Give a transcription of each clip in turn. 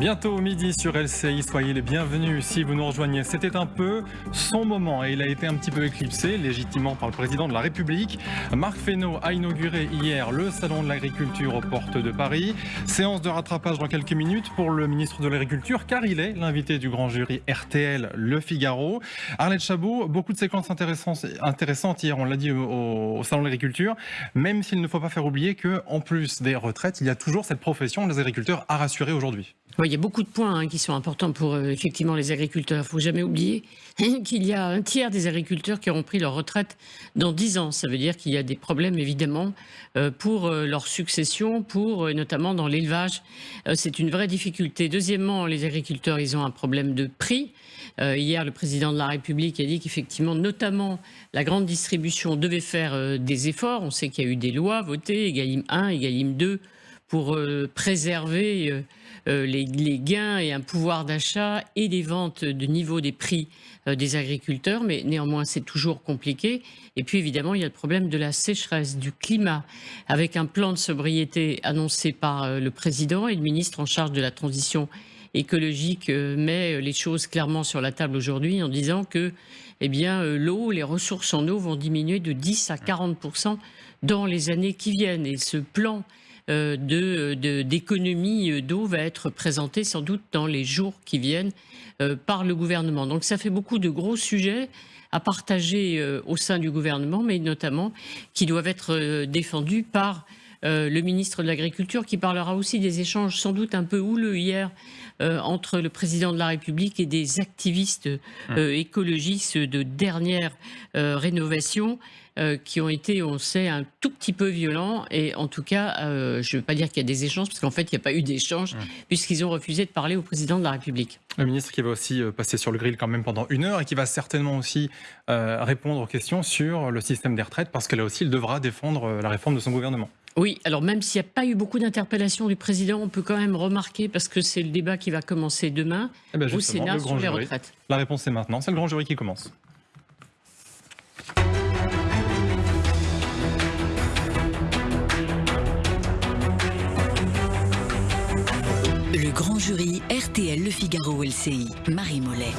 Bientôt midi sur LCI, soyez les bienvenus si vous nous rejoignez. C'était un peu son moment et il a été un petit peu éclipsé légitimement par le président de la République. Marc Fesneau a inauguré hier le salon de l'agriculture aux portes de Paris. Séance de rattrapage dans quelques minutes pour le ministre de l'Agriculture car il est l'invité du grand jury RTL Le Figaro. Arlette Chabot, beaucoup de séquences intéressantes hier, on l'a dit au, salon de l'agriculture, même s'il ne faut pas faire oublier qu'en plus des retraites, il y a toujours cette profession des agriculteurs à rassurer aujourd'hui. Oui, il y a beaucoup de points hein, qui sont importants pour euh, effectivement les agriculteurs. Il ne faut jamais oublier qu'il y a un tiers des agriculteurs qui auront pris leur retraite dans 10 ans. Ça veut dire qu'il y a des problèmes évidemment euh, pour euh, leur succession, pour notamment dans l'élevage. C'est une vraie difficulté. Deuxièmement, les agriculteurs, ils ont un problème de prix. hier, le président de la République a dit qu'effectivement, notamment, la grande distribution devait faire des efforts. On sait qu'il y a eu des lois votées, Egalim 1, Egalim 2, pour préserver euh, les, gains et un pouvoir d'achat et les ventes de niveau des prix euh, des agriculteurs, mais néanmoins c'est toujours compliqué. Et puis évidemment il y a le problème de la sécheresse, du climat, avec un plan de sobriété annoncé par euh, le président et le ministre en charge de la transition écologique met les choses clairement sur la table aujourd'hui en disant que eh l'eau, les ressources en eau vont diminuer de 10 à 40 dans les années qui viennent. Et ce plan euh, d'économie euh, d'eau va être présentée sans doute dans les jours qui viennent euh, par le gouvernement. Donc ça fait beaucoup de gros sujets à partager au sein du gouvernement, mais notamment qui doivent être défendus par le ministre de l'Agriculture, qui parlera aussi des échanges sans doute un peu houleux hier entre le président de la République et des activistes mmh. écologistes de dernière rénovation. Euh, qui ont été, on sait, un tout petit peu violents. Et en tout cas, euh, je ne veux pas dire qu'il y a des échanges, parce qu'en fait, il n'y a pas eu d'échange, puisqu'ils ont refusé de parler au président de la République. Le ministre qui va aussi euh, passer sur le grill quand même pendant une heure et qui va certainement aussi répondre aux questions sur le système des retraites, parce que là aussi, il devra défendre la réforme de son gouvernement. Oui, alors même s'il n'y a pas eu beaucoup d'interpellations du président, on peut quand même remarquer, parce que c'est le débat qui va commencer demain eh ben, au Sénat sur les retraites. La réponse est maintenant, c'est le grand jury qui commence. Grand jury RTL Le Figaro LCI, Marie Mollet.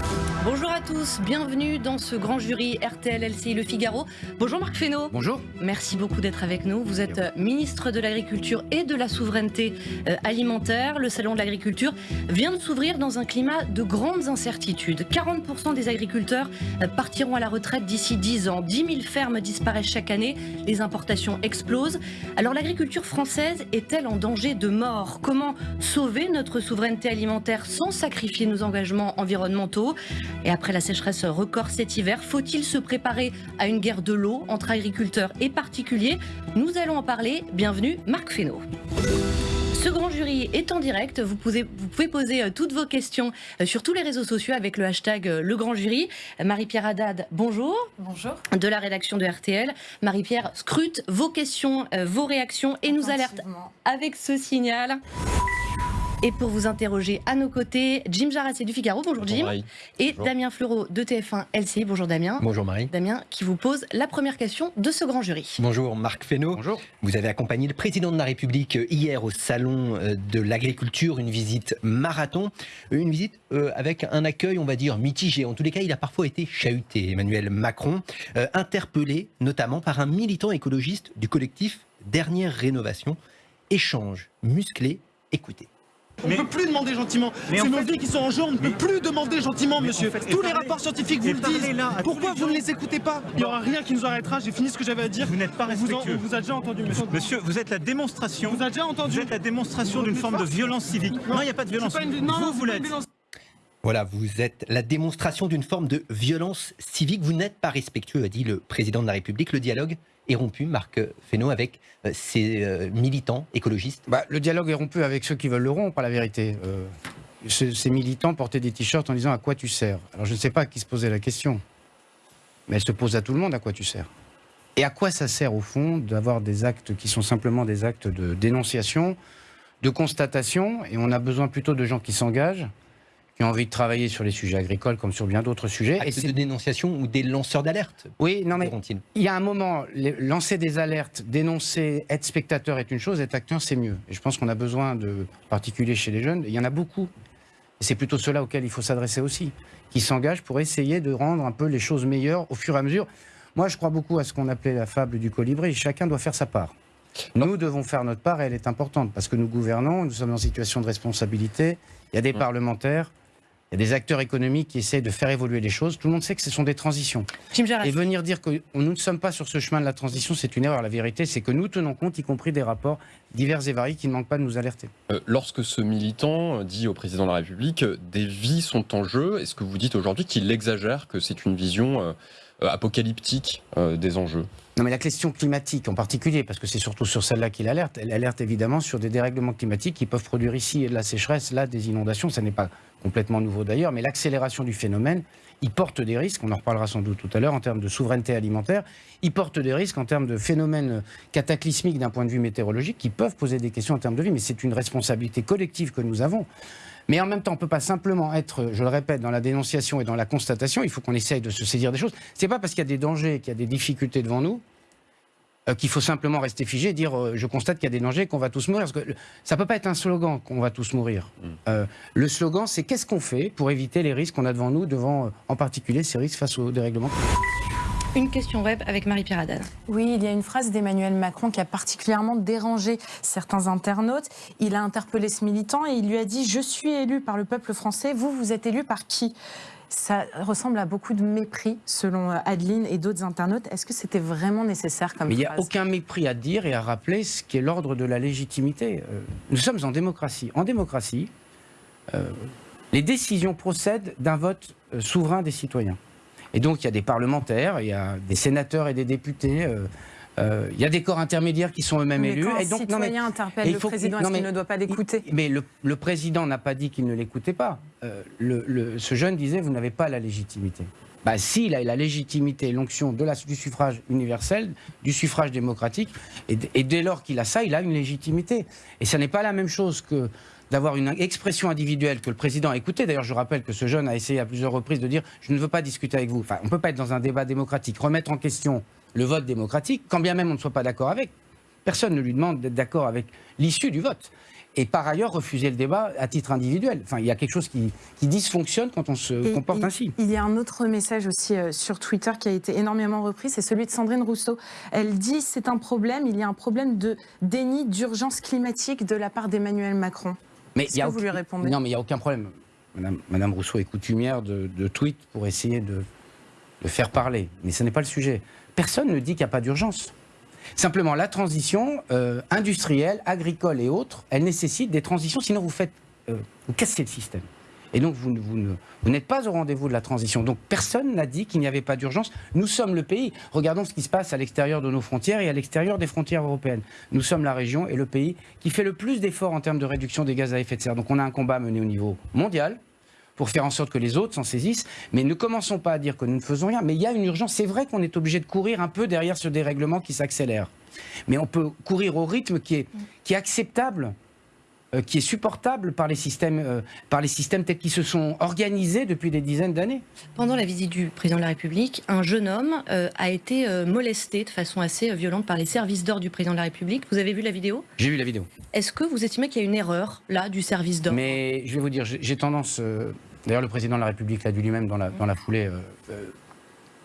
Bonjour à tous, bienvenue dans ce grand jury RTL LCI Le Figaro. Bonjour Marc Fesneau. Bonjour. Merci beaucoup d'être avec nous. Vous êtes ministre de l'Agriculture et de la Souveraineté euh, Alimentaire. Le Salon de l'Agriculture vient de s'ouvrir dans un climat de grandes incertitudes. 40% des agriculteurs euh, partiront à la retraite d'ici 10 ans. 10 000 fermes disparaissent chaque année. Les importations explosent. Alors l'agriculture française est-elle en danger de mort? Comment sauver notre souveraineté alimentaire sans sacrifier nos engagements environnementaux. Et après la sécheresse record cet hiver, faut-il se préparer à une guerre de l'eau entre agriculteurs et particuliers? Nous allons en parler. Bienvenue, Marc Fesneau. Ce grand jury est en direct. Vous pouvez, vous pouvez poser euh, toutes vos questions euh, sur tous les réseaux sociaux avec le hashtag euh, Le Grand Jury. Marie-Pierre Haddad, bonjour. Bonjour. De la rédaction de RTL. Marie-Pierre scrute vos questions, vos réactions et nous alerte avec ce signal. Et pour vous interroger à nos côtés, Jim Jarassé du Figaro, bonjour Jim, et Damien Fleureau de TF1 LCI, bonjour Damien. Bonjour Marie. Damien qui vous pose la première question de ce grand jury. Bonjour Marc Fesneau. Bonjour. Vous avez accompagné le président de la République euh, hier au salon euh, de l'agriculture, une visite marathon, une visite euh, avec un accueil, on va dire, mitigé. En tous les cas, il a parfois été chahuté, Emmanuel Macron, interpellé notamment par un militant écologiste du collectif Dernière Rénovation. Échange musclé, écoutez. On ne peut plus demander gentiment. C'est nos vies qui sont en jeu, on ne peut plus demander gentiment, monsieur. Tous les rapports scientifiques vous le disent. Pourquoi vous ne les écoutez pas Il n'y aura rien qui nous arrêtera, j'ai fini ce que j'avais à dire. Vous n'êtes pas respectueux. Vous, vous a déjà entendu, monsieur. Monsieur, vous êtes la démonstration. Vous avez déjà entendu. Vous êtes la démonstration d'une forme de violence civique. Non, il n'y a pas de violence. vous, vous l'êtes. Voilà, vous êtes la démonstration d'une forme de violence civique. Vous n'êtes pas respectueux, a dit le président de la République. Le dialogue est rompu, Marc Fesneau, avec euh, ces euh, militants écologistes bah, Le dialogue est rompu avec ceux qui veulent le rompre, la vérité. Euh, ces militants portaient des t-shirts en disant à quoi tu sers. Alors je ne sais pas à qui se posait la question, mais elle se pose à tout le monde à quoi tu sers. Et à quoi ça sert au fond d'avoir des actes qui sont simplement des actes de dénonciation, de constatation, et on a besoin plutôt de gens qui s'engagent qui ont envie de travailler sur les sujets agricoles comme sur bien d'autres sujets. et c'est de dénonciation ou des lanceurs d'alerte Oui, non mais il y a un moment, lancer des alertes, dénoncer, être spectateur est une chose, être acteur c'est mieux. Et je pense qu'on a besoin de, particulier chez les jeunes, il y en a beaucoup Et c'est plutôt ceux-là auxquels il faut s'adresser aussi, qui s'engagent pour essayer de rendre un peu les choses meilleures au fur et à mesure. Moi, je crois beaucoup à ce qu'on appelait la fable du colibri. Chacun doit faire sa part. Nous devons faire notre part et elle est importante parce que nous gouvernons, nous sommes en situation de responsabilité. Il y a des parlementaires, il y a des acteurs économiques qui essaient de faire évoluer les choses. Tout le monde sait que ce sont des transitions. Et venir dire que nous ne sommes pas sur ce chemin de la transition, c'est une erreur. La vérité, c'est que nous tenons compte, y compris des rapports divers et variés qui ne manquent pas de nous alerter. Euh, lorsque ce militant dit au président de la République euh, des vies sont en jeu, est-ce que vous dites aujourd'hui qu'il exagère, que c'est une vision euh, apocalyptique euh, des enjeux? Non, mais la question climatique en particulier, parce que c'est surtout sur celle-là qu'il alerte, elle alerte évidemment sur des dérèglements climatiques qui peuvent produire ici de la sécheresse, là des inondations. Ça n'est pas complètement nouveau d'ailleurs, mais l'accélération du phénomène, il porte des risques, on en reparlera sans doute tout à l'heure, en termes de souveraineté alimentaire. Il porte des risques en termes de phénomènes cataclysmiques d'un point de vue météorologique qui peuvent poser des questions en termes de vie, mais c'est une responsabilité collective que nous avons. Mais en même temps, on ne peut pas simplement être, je le répète, dans la dénonciation et dans la constatation. Il faut qu'on essaye de se saisir des choses. C'est pas parce qu'il y a des dangers, qu'il y a des difficultés devant nous, euh, qu'il faut simplement rester figé et dire euh, je constate qu'il y a des dangers, qu'on va tous mourir. Parce que le- ça peut pas être un slogan qu'on va tous mourir. Euh, le slogan, c'est qu'est-ce qu'on fait pour éviter les risques qu'on a devant nous, devant euh, en particulier ces risques face au dérèglement climatique? Une question web avec Marie Piradane. Oui, il y a une phrase d'Emmanuel Macron qui a particulièrement dérangé certains internautes. Il a interpellé ce militant et il lui a dit Je suis élu par le peuple français, vous, vous êtes élu par qui? Ça ressemble à beaucoup de mépris, selon euh, Adeline et d'autres internautes. Est-ce que c'était vraiment nécessaire comme Mais il n'y a aucun mépris à dire et à rappeler ce qui est l'ordre de la légitimité. Euh, nous sommes en démocratie. En démocratie, euh, les décisions procèdent d'un vote souverain des citoyens. Et donc il y a des parlementaires, il y a des sénateurs et des députés. euh, euh, il y a des corps intermédiaires qui sont eux-mêmes élus. quand et donc, non, mais- citoyen interpelle le président, est-ce qu'il ne doit pas l'écouter? mais le, le président n'a pas dit qu'il ne l'écoutait pas. Euh, le- le- ce jeune disait vous n'avez pas la légitimité. Bah, s'il a la légitimité et l'onction du suffrage universel, du suffrage démocratique, et, et dès lors qu'il a ça, il a une légitimité. Et ça n'est pas la même chose que d'avoir une expression individuelle que le président a écoutée. D'ailleurs, je rappelle que ce jeune a essayé à plusieurs reprises de dire je ne veux pas discuter avec vous. Enfin, on ne peut pas être dans un débat démocratique, remettre en question le vote démocratique, quand bien même on ne soit pas d'accord avec. Personne ne lui demande d'être d'accord avec l'issue du vote. Et par ailleurs, refuser le débat à titre individuel. Enfin, il y a quelque chose qui, qui dysfonctionne quand on se Et comporte il, ainsi. Il y a un autre message aussi euh, sur Twitter qui a été énormément repris, c'est celui de Sandrine Rousseau. Elle dit c'est un problème, il y a un problème de déni d'urgence climatique de la part d'Emmanuel Macron. Mais il y a que vous lui aucun- répondez? Non, mais il n'y a aucun problème. Madame, Madame Rousseau est coutumière de, de tweets pour essayer de, de faire parler. Mais ce n'est pas le sujet. Personne ne dit qu'il n'y a pas d'urgence. Simplement, la transition euh, industrielle, agricole et autres, elle nécessite des transitions, sinon vous faites, euh, vous cassez le système. Et donc vous, n'êtes pas au rendez-vous de la transition. Donc personne n'a dit qu'il n'y avait pas d'urgence. Nous sommes le pays. Regardons ce qui se passe à l'extérieur de nos frontières et à l'extérieur des frontières européennes. Nous sommes la région et le pays qui fait le plus d'efforts en termes de réduction des gaz à effet de serre. Donc on a un combat à mener au niveau mondial pour faire en sorte que les autres s'en saisissent. Mais ne commençons pas à dire que nous ne faisons rien. Mais il y a une urgence. C'est vrai qu'on est obligé de courir un peu derrière ce dérèglement qui s'accélère. Mais on peut courir au rythme qui est acceptable, euh, qui est supportable par les, systèmes, euh, par les systèmes tels qu'ils se sont organisés depuis des dizaines d'années. Pendant la visite du président de la République, un jeune homme euh, a été molesté de façon assez violente par les services d'ordre du président de la République. Vous avez vu la vidéo? J'ai vu la vidéo. Est-ce que vous estimez qu'il y a une erreur là du service d'ordre Mais je vais vous dire, j'ai tendance. D'ailleurs, le président de la République l'a dit lui-même dans la, dans la foulée. Il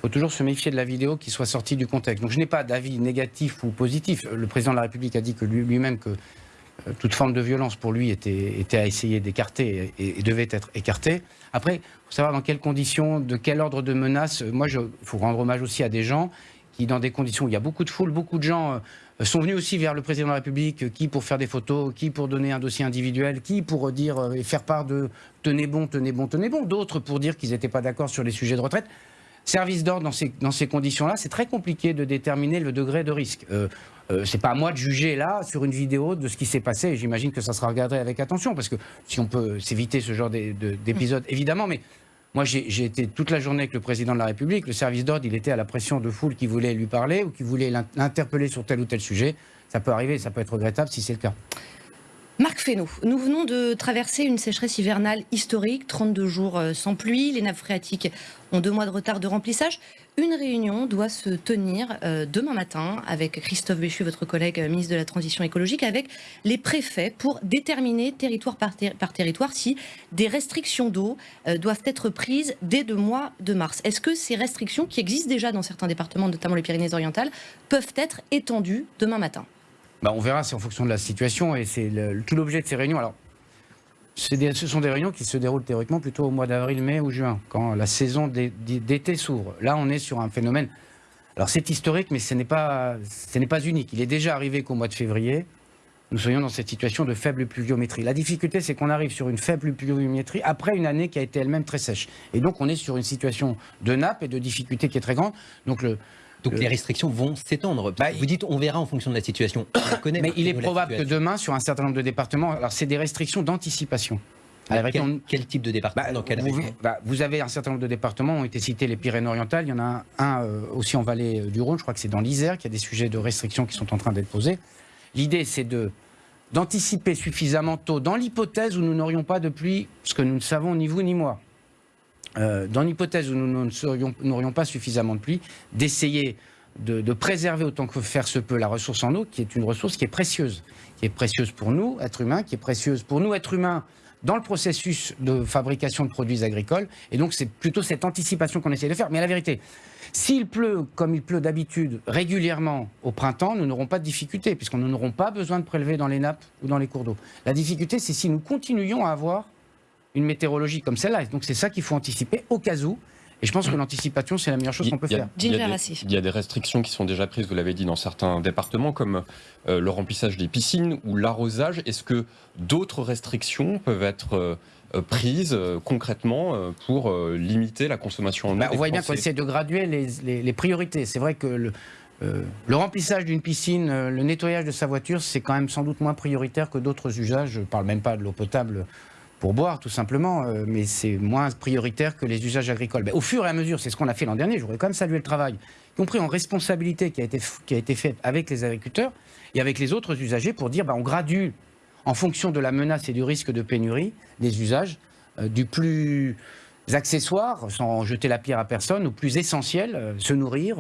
faut toujours se méfier de la vidéo qui soit sortie du contexte. Donc, je n'ai pas d'avis négatif ou positif. Le président de la République a dit que lui- lui-même que toute forme de violence pour lui était, à essayer d'écarter et, devait être écartée. Après, il faut savoir dans quelles conditions, de quel ordre de menace. euh, Moi, il faut rendre hommage aussi à des gens qui, dans des conditions où il y a beaucoup de foule, beaucoup de gens euh, sont venus aussi vers le président de la République, euh, qui pour faire des photos, qui pour donner un dossier individuel, qui pour dire euh, et faire part de tenez bon, tenez bon, tenez bon, d'autres pour dire qu'ils n'étaient pas d'accord sur les sujets de retraite. Service d'ordre dans ces, conditions-là, c'est très compliqué de déterminer le degré de risque. Euh, euh, c'est pas à moi de juger là sur une vidéo de ce qui s'est passé. et J'imagine que ça sera regardé avec attention parce que si on peut s'éviter ce genre d'é- de- d'épisode, évidemment. Mais moi, j'ai été toute la journée avec le président de la République. Le service d'ordre, il était à la pression de foule qui voulait lui parler ou qui voulait l'in- l'interpeller sur tel ou tel sujet. Ça peut arriver, ça peut être regrettable si c'est le cas. Marc Fesneau, nous venons de traverser une sécheresse hivernale historique, 32 jours euh, sans pluie, les nappes phréatiques ont deux mois de retard de remplissage. Une réunion doit se tenir euh, demain matin avec Christophe Béchu, votre collègue euh, ministre de la Transition écologique, avec les préfets pour déterminer territoire par, territoire si des restrictions d'eau doivent être prises dès le mois de mars. Est-ce que ces restrictions, qui existent déjà dans certains départements, notamment les Pyrénées-Orientales, peuvent être étendues demain matin? Bah, on verra, c'est en fonction de la situation et c'est tout l'objet de ces réunions. Ce sont des réunions qui se déroulent théoriquement plutôt au mois d'avril, mai ou juin, quand la saison d'été s'ouvre. Là, on est sur un phénomène. Alors, c'est historique, mais ce n'est pas, pas unique. Il est déjà arrivé qu'au mois de février, nous soyons dans cette situation de faible pluviométrie. La difficulté, c'est qu'on arrive sur une faible pluviométrie après une année qui a été elle-même très sèche. Et donc, on est sur une situation de nappe et de difficulté qui est très grande. Donc, le, donc les restrictions vont s'étendre. Bah, vous dites on verra en fonction de la situation. mais il est probable que demain, sur un certain nombre de départements, alors c'est des restrictions d'anticipation. quel, type de département bah, bah, vous, avez un certain nombre de départements, ont été cités les Pyrénées-Orientales, il y en a un, euh, aussi en vallée euh, du Rhône, je crois que c'est dans l'Isère, qu'il y a des sujets de restrictions qui sont en train d'être posés. L'idée, c'est de d'anticiper suffisamment tôt, dans l'hypothèse où nous n'aurions pas de pluie, ce que nous ne savons ni vous ni moi, euh, dans l'hypothèse où nous n'aurions pas suffisamment de pluie, d'essayer de, préserver autant que faire se peut la ressource en eau, qui est une ressource qui est précieuse, qui est précieuse pour nous, êtres humains, qui est précieuse pour nous, êtres humains, dans le processus de fabrication de produits agricoles. Et donc, c'est plutôt cette anticipation qu'on essaie de faire. Mais la vérité, s'il pleut comme il pleut d'habitude régulièrement au printemps, nous n'aurons pas de difficulté, puisqu'on n'aurons pas besoin de prélever dans les nappes ou dans les cours d'eau. La difficulté, c'est si nous continuions à avoir une météorologie comme celle-là. Donc c'est ça qu'il faut anticiper au cas où. Et je pense que l'anticipation, c'est la meilleure chose qu'on peut faire. Il y, a des, il y, a des restrictions qui sont déjà prises, vous l'avez dit, dans certains départements, comme euh, le remplissage des piscines ou l'arrosage. Est-ce que d'autres restrictions peuvent être euh, prises euh, concrètement pour limiter la consommation en eau bah, On voit bien qu'on essaie de graduer les, les priorités. C'est vrai que le, le remplissage d'une piscine, le nettoyage de sa voiture, c'est quand même sans doute moins prioritaire que d'autres usages. Je ne parle même pas de l'eau potable pour boire tout simplement, euh, mais c'est moins prioritaire que les usages agricoles. Mais au fur et à mesure, c'est ce qu'on a fait l'an dernier, je voudrais quand même saluer le travail, y compris en responsabilité qui a été, qui fait avec les agriculteurs et avec les autres usagers pour dire bah, on gradue en fonction de la menace et du risque de pénurie des usages euh, du plus accessoire, sans jeter la pierre à personne, au plus essentiel, euh, se nourrir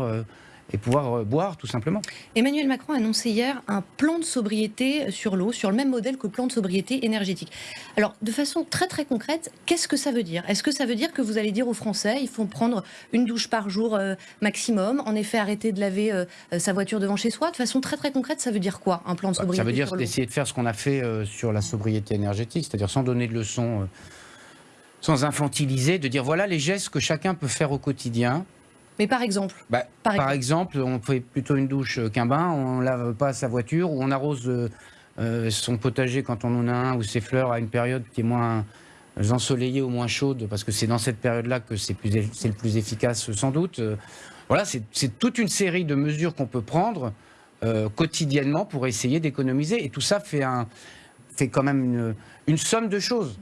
et pouvoir euh, boire tout simplement. Emmanuel Macron a annoncé hier un plan de sobriété sur l'eau, sur le même modèle que le plan de sobriété énergétique. Alors, de façon très très concrète, qu'est-ce que ça veut dire? Est-ce que ça veut dire que vous allez dire aux Français, il faut prendre une douche par jour euh, maximum, en effet arrêter de laver euh, sa voiture devant chez soi? De façon très très concrète, ça veut dire quoi, un plan de sobriété Ça veut dire d'essayer de faire ce qu'on a fait sur la sobriété énergétique, c'est-à-dire sans donner de leçons sans infantiliser, de dire voilà les gestes que chacun peut faire au quotidien mais par exemple, bah, par, exemple. on fait plutôt une douche qu'un bain, on lave pas sa voiture, ou on arrose euh, euh, son potager quand on en a un, ou ses fleurs à une période qui est moins ensoleillée ou moins chaude, parce que c'est dans cette période-là que c'est le plus efficace sans doute. Euh, voilà, c'est toute une série de mesures qu'on peut prendre quotidiennement pour essayer d'économiser. Et tout ça fait, un, fait quand même une, une somme de choses.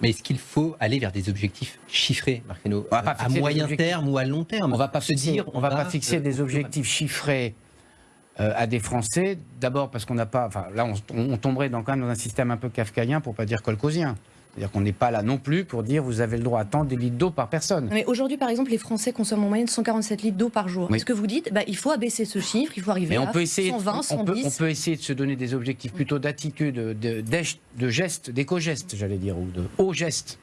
Mais est-ce qu'il faut aller vers des objectifs chiffrés, Marc À moyen terme ou à long terme? On va pas se dire, on va pas fixer des objectifs chiffrés euh, à des Français. D'abord parce qu'on n'a pas, enfin là on, tomberait dans, quand même dans un système un peu kafkaïen pour pas dire colcosien. C'est-à-dire qu'on n'est pas là non plus pour dire vous avez le droit à tant de litres d'eau par personne. Mais aujourd'hui, par exemple, les Français consomment en moyenne 147 litres d'eau par jour. Est-ce que vous dites bah, il faut abaisser ce chiffre, il faut arriver on à peut essayer 120, 110 on peut, on peut, essayer de se donner des objectifs plutôt d'attitude, de, de, gestes, d'éco-gestes, j'allais dire, ou de hauts gestes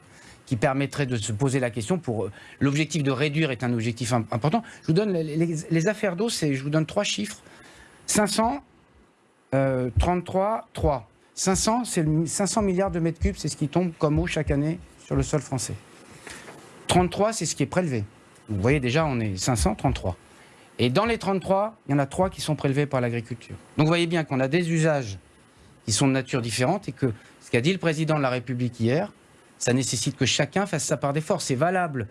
qui permettraient de se poser la question pour euh, l'objectif de réduire est un objectif important. Je vous donne les, affaires d'eau, c'est je vous donne trois chiffres 500, 33, 3. 500, c'est 500 milliards de mètres cubes, c'est ce qui tombe comme eau chaque année sur le sol français. 33, c'est ce qui est prélevé. Vous voyez déjà, on est 533. Et dans les 33, il y en a 3 qui sont prélevés par l'agriculture. Donc vous voyez bien qu'on a des usages qui sont de nature différente et que ce qu'a dit le président de la République hier, ça nécessite que chacun fasse sa part d'effort. C'est valable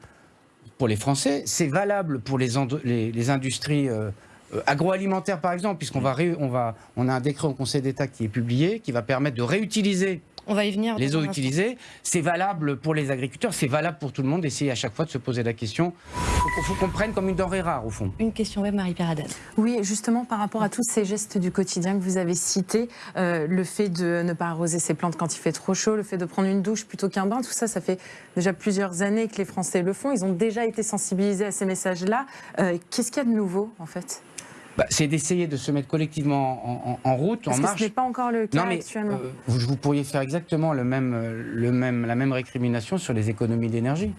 pour les Français, c'est valable pour les, les, industries euh, euh, agroalimentaire, par exemple, puisqu'on va, ré- on va, on a un décret au Conseil d'État qui est publié, qui va permettre de réutiliser On va y venir. les eaux utilisées. C'est valable pour les agriculteurs, c'est valable pour tout le monde. Essayer à chaque fois de se poser la question. Il faut, qu'on prenne comme une denrée rare, au fond. Une question web, Marie-Pierre Haddad. Oui, justement, par rapport à tous ces gestes du quotidien que vous avez cités, euh, le fait de ne pas arroser ses plantes quand il fait trop chaud, le fait de prendre une douche plutôt qu'un bain, tout ça, ça fait déjà plusieurs années que les Français le font. Ils ont déjà été sensibilisés à ces messages-là. Euh, Qu'est-ce qu'il y a de nouveau, en fait? Bah, c'est d'essayer de se mettre collectivement en, en- en route, Parce en que marche. ce n'est pas encore le cas Non, mais actuellement. euh, vous, vous pourriez faire exactement le même, euh, le même, la même récrimination sur les économies d'énergie.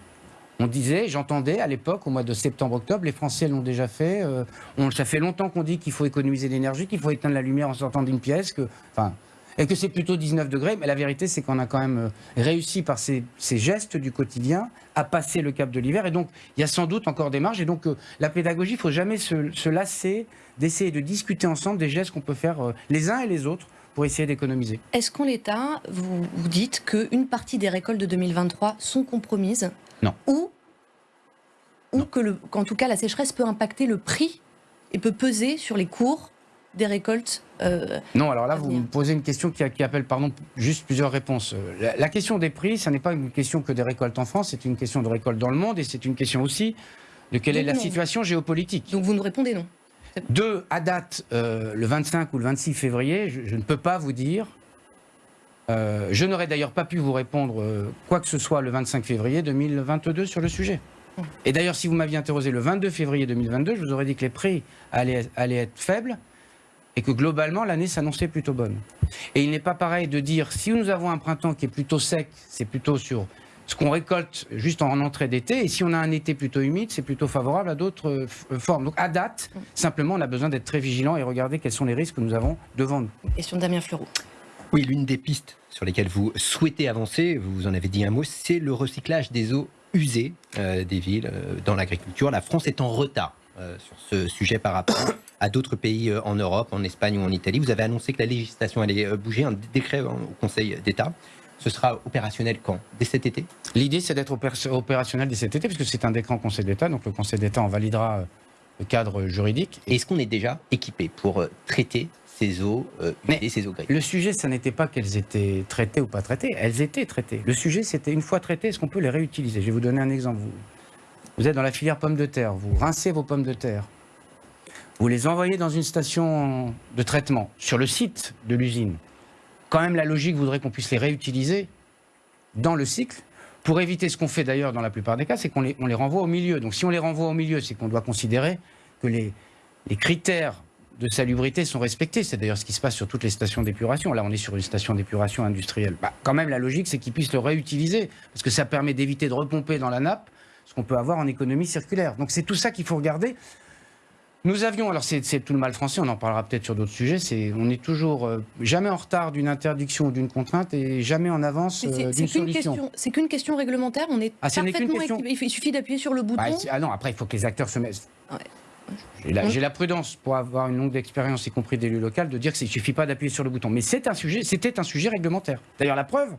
On disait, j'entendais à l'époque, au mois de septembre-octobre, les Français l'ont déjà fait. euh, on, ça fait longtemps qu'on dit qu'il faut économiser l'énergie, qu'il faut éteindre la lumière en sortant d'une pièce, que, enfin, et que c'est plutôt 19 degrés. Mais la vérité, c'est qu'on a quand même euh, réussi par ces, ces gestes du quotidien à passer le cap de l'hiver. Et donc, il y a sans doute encore des marges. Et donc, euh, la pédagogie, il faut jamais se, se lasser d'essayer de discuter ensemble des gestes qu'on peut faire euh, les uns et les autres pour essayer d'économiser. Est-ce qu'en l'état, vous, vous dites qu'une partie des récoltes de 2023 sont compromises Non. Ou, ou qu'en tout cas la sécheresse peut impacter le prix et peut peser sur les cours des récoltes euh, Non, alors là, vous me posez une question qui, appelle pardon, juste plusieurs réponses. Euh, La, la question des prix, ça n'est pas une question que des récoltes en France, c'est une question de récolte dans le monde et c'est une question aussi de quelle est la situation géopolitique. Donc vous nous répondez non. Deux, à date, euh, le 25 ou le 26 février, je, je ne peux pas vous dire. Euh, je n'aurais d'ailleurs pas pu vous répondre quoi que ce soit le 25 février 2022 sur le sujet. Et d'ailleurs, si vous m'aviez interrogé le 22 février 2022, je vous aurais dit que les prix allaient, allaient être faibles et que globalement, l'année s'annonçait plutôt bonne. Et il n'est pas pareil de dire si nous avons un printemps qui est plutôt sec, c'est plutôt sur ce qu'on récolte juste en entrée d'été, et si on a un été plutôt humide, c'est plutôt favorable à d'autres euh, formes. Donc à date, simplement, on a besoin d'être très vigilant et regarder quels sont les risques que nous avons devant nous. Question de Damien Fleureau. Oui, l'une des pistes sur lesquelles vous souhaitez avancer, vous en avez dit un mot, c'est le recyclage des eaux usées euh, des villes euh, dans l'agriculture. La France est en retard sur ce sujet par rapport à d'autres pays euh, en Europe, en Espagne ou en Italie. Vous avez annoncé que la législation allait euh, bouger, un décret euh, au Conseil d'État. Ce sera opérationnel quand? Dès cet été? L'idée, c'est d'être opér- opérationnel dès cet été, puisque c'est un décret en Conseil d'État, donc le Conseil d'État en validera euh, le cadre juridique. Est-ce qu'on est déjà équipé pour euh, traiter ces eaux euh, ces grises Le sujet, ça n'était pas qu'elles étaient traitées ou pas traitées, elles étaient traitées. Le sujet, c'était une fois traitées, est-ce qu'on peut les réutiliser? Je vais vous donner un exemple. Vous, vous êtes dans la filière pommes de terre, vous rincez vos pommes de terre, vous les envoyez dans une station de traitement sur le site de l'usine. Quand même, la logique voudrait qu'on puisse les réutiliser dans le cycle. Pour éviter ce qu'on fait d'ailleurs dans la plupart des cas, c'est qu'on les, renvoie au milieu. Donc si on les renvoie au milieu, c'est qu'on doit considérer que les, les critères de salubrité sont respectés. C'est d'ailleurs ce qui se passe sur toutes les stations d'épuration. Là, on est sur une station d'épuration industrielle. Bah, quand même, la logique, c'est qu'ils puissent le réutiliser, parce que ça permet d'éviter de repomper dans la nappe ce qu'on peut avoir en économie circulaire. Donc c'est tout ça qu'il faut regarder. Nous avions, alors c'est tout le mal français, on en parlera peut-être sur d'autres sujets, c'est on est toujours euh, jamais en retard d'une interdiction ou d'une contrainte et jamais en avance euh, d'une solution. question, c'est qu'une question réglementaire. On est Ah, parfaitement question. équipé. Il suffit d'appuyer sur le bouton. Bah, ah non, après, il faut que les acteurs se mettent. Ouais. J'ai la, prudence pour avoir une longue expérience, y compris d'élu local, de dire qu'il ne suffit pas d'appuyer sur le bouton. Mais c'est un sujet, c'était un sujet réglementaire. D'ailleurs, la preuve,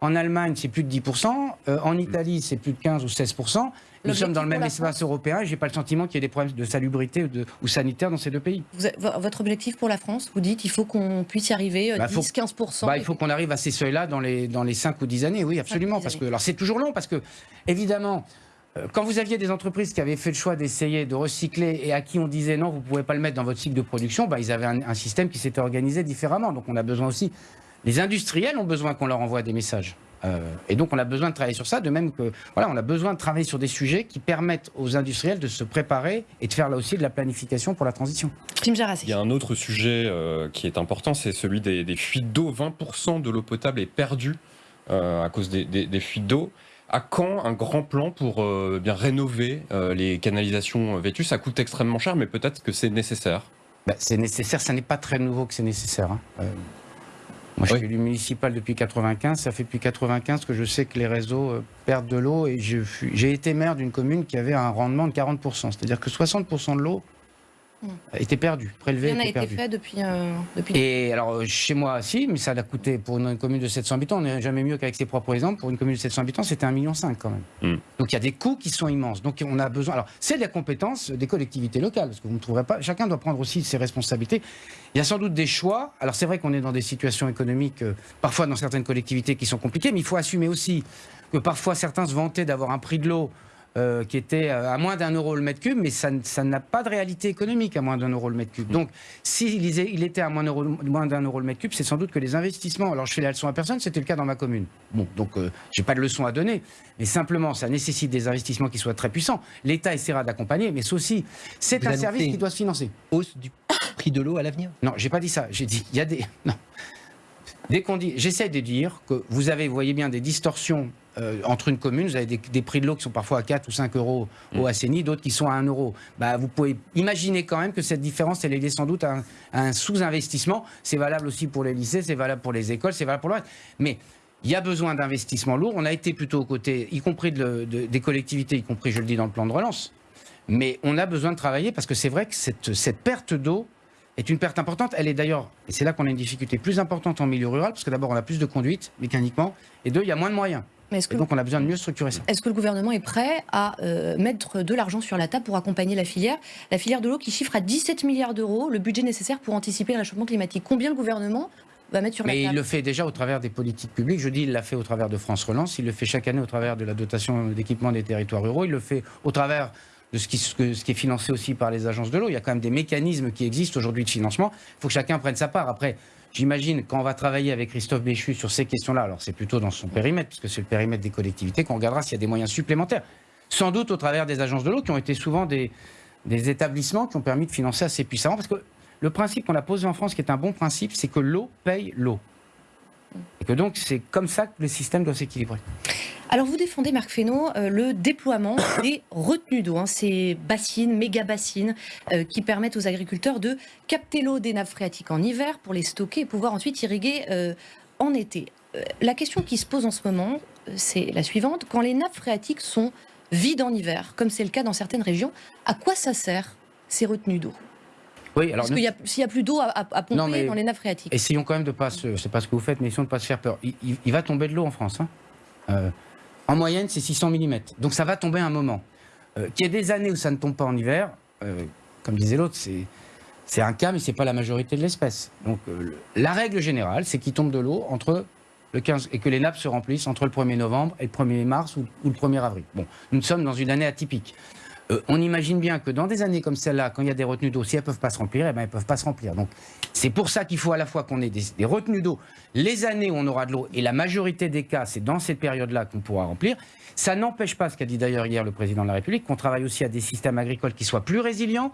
en Allemagne, c'est plus de 10%, euh, en Italie, c'est plus de 15 ou 16%. Nous sommes dans le même espace européen et j'ai pas le sentiment qu'il y ait des problèmes de salubrité ou, de, ou sanitaire dans ces deux pays. Vous avez- vo- votre objectif pour la France, vous dites il faut qu'on puisse y arriver euh, Bah, faut- 10-15%. Bah, il faut qu'on arrive à ces seuils-là dans les, dans les 5 ou 10 années, oui, absolument. Dix Parce que, alors c'est toujours long, parce que, évidemment, euh, quand vous aviez des entreprises qui avaient fait le choix d'essayer de recycler et à qui on disait non, vous ne pouvez pas le mettre dans votre cycle de production, bah, ils avaient un, un système qui s'était organisé différemment. Donc on a besoin aussi, les industriels ont besoin qu'on leur envoie des messages. Euh, et donc on a besoin de travailler sur ça, de même que voilà, on a besoin de travailler sur des sujets qui permettent aux industriels de se préparer et de faire là aussi de la planification pour la transition. Tim Jarassi. Il y a un autre sujet euh, qui est important, c'est celui des, des fuites d'eau. 20% de l'eau potable est perdue euh, à cause des, des- des fuites d'eau. À quand un grand plan pour euh, bien rénover euh, les canalisations vêtues Ça coûte extrêmement cher, mais peut-être que c'est nécessaire. Bah, c'est nécessaire, ça n'est pas très nouveau que c'est nécessaire. hein. Moi, je Oui. suis élu municipal depuis 95. Ça fait depuis 95 que je sais que les réseaux euh, perdent de l'eau et j'ai été maire d'une commune qui avait un rendement de 40%. C'est-à-dire que 60% de l'eau était perdu, prélevé, Rien n'a était été perdu. fait depuis. euh, depuis... Et alors, euh, chez moi, si, mais ça a coûté pour une commune de 700 habitants, on n'est jamais mieux qu'avec ses propres exemples. Pour une commune de 700 habitants, c'était 1,5 million quand même. Mm. Donc il y a des coûts qui sont immenses. Donc on a besoin. Alors, c'est la compétence des collectivités locales, parce que vous ne trouverez pas. Chacun doit prendre aussi ses responsabilités. Il y a sans doute des choix. Alors, c'est vrai qu'on est dans des situations économiques, euh, parfois dans certaines collectivités qui sont compliquées, mais il faut assumer aussi que parfois certains se vantaient d'avoir un prix de l'eau euh, qui était euh, à moins d'un euro le mètre cube, mais ça, n'a pas de réalité économique à moins d'un euro le mètre cube. Donc, s'il il était à moins, d'un euro le mètre cube, c'est sans doute que les investissements. Alors, je fais la leçon à personne, c'était le cas dans ma commune. Bon, donc, euh, j'ai pas de leçon à donner, mais simplement, ça nécessite des investissements qui soient très puissants. L'État essaiera d'accompagner, mais aussi, c'est un service qui doit se financer. Hausse du prix de l'eau à l'avenir? Non, j'ai pas dit ça. J'ai dit, il y a des. Non. Dès qu'on dit. J'essaie de dire que vous avez, vous voyez bien, des distorsions euh, entre une commune. Vous avez des, des prix de l'eau qui sont parfois à 4 ou 5 euros au Assaini, d'autres qui sont à 1 euro. Bah, vous pouvez imaginer quand même que cette différence, elle est liée sans doute à un, sous-investissement. C'est valable aussi pour les lycées, c'est valable pour les écoles, c'est valable pour le reste. Mais. Il y a besoin d'investissements lourds. On a été plutôt aux côtés, y compris de le- de- des collectivités, y compris, je le dis, dans le plan de relance. Mais on a besoin de travailler parce que c'est vrai que cette, cette perte d'eau est une perte importante. Elle est d'ailleurs, et c'est là qu'on a une difficulté plus importante en milieu rural, parce que d'abord on a plus de conduite mécaniquement, et deux, il y a moins de moyens. Mais est-ce Et que, donc on a besoin de mieux structurer ça. est-ce que le gouvernement est prêt à euh, mettre de l'argent sur la table pour accompagner la filière? La filière de l'eau qui chiffre à 17 milliards d'euros le budget nécessaire pour anticiper le réchauffement climatique. Combien le gouvernement va mettre sur Mais la il table? le fait déjà au travers des politiques publiques. Je dis, il l'a fait au travers de France Relance, il le fait chaque année au travers de la dotation d'équipement des territoires ruraux, il le fait au travers de ce qui, est financé aussi par les agences de l'eau. Il y a quand même des mécanismes qui existent aujourd'hui de financement. Il faut que chacun prenne sa part. Après, j'imagine, quand on va travailler avec Christophe Béchu sur ces questions-là, alors c'est plutôt dans son périmètre, puisque c'est le périmètre des collectivités, qu'on regardera s'il y a des moyens supplémentaires. Sans doute au travers des agences de l'eau, qui ont été souvent des, des établissements qui ont permis de financer assez puissamment. Parce que le principe qu'on a posé en France, qui est un bon principe, c'est que l'eau paye l'eau. Et que donc, c'est comme ça que le système doit s'équilibrer. Alors vous défendez, Marc Fesneau, euh, le déploiement des retenues d'eau, hein, ces bassines, méga bassines, euh, qui permettent aux agriculteurs de capter l'eau des nappes phréatiques en hiver pour les stocker et pouvoir ensuite irriguer euh, en été. La question qui se pose en ce moment, c'est la suivante. Quand les nappes phréatiques sont vides en hiver, comme c'est le cas dans certaines régions, à quoi ça sert ces retenues d'eau? Oui, alors Parce qu'il a- s'il n'y a plus d'eau à, à- à pomper Non, mais- dans les nappes phréatiques. essayons quand même de pas se, c'est pas ce que vous faites, mais essayons de pas se faire peur. Il, il- il va tomber de l'eau en France. hein. Euh, en moyenne, c'est 600 mm. Donc ça va tomber un moment. Euh, Qu'il y ait des années où ça ne tombe pas en hiver, euh, comme disait l'autre, c'est c'est un cas, mais c'est pas la majorité de l'espèce. Donc euh, le- la règle générale, c'est qu'il tombe de l'eau entre le 15 et que les nappes se remplissent entre le 1er novembre et le 1er mars ou, ou le 1er avril. Bon, nous sommes dans une année atypique. Euh, on imagine bien que dans des années comme celle-là, quand il y a des retenues d'eau, si elles ne peuvent pas se remplir, eh ben, elles ne peuvent pas se remplir. Donc c'est pour ça qu'il faut à la fois qu'on ait des, retenues d'eau, les années où on aura de l'eau, et la majorité des cas, c'est dans cette période-là qu'on pourra remplir. Ça n'empêche pas, ce qu'a dit d'ailleurs hier le président de la République, qu'on travaille aussi à des systèmes agricoles qui soient plus résilients.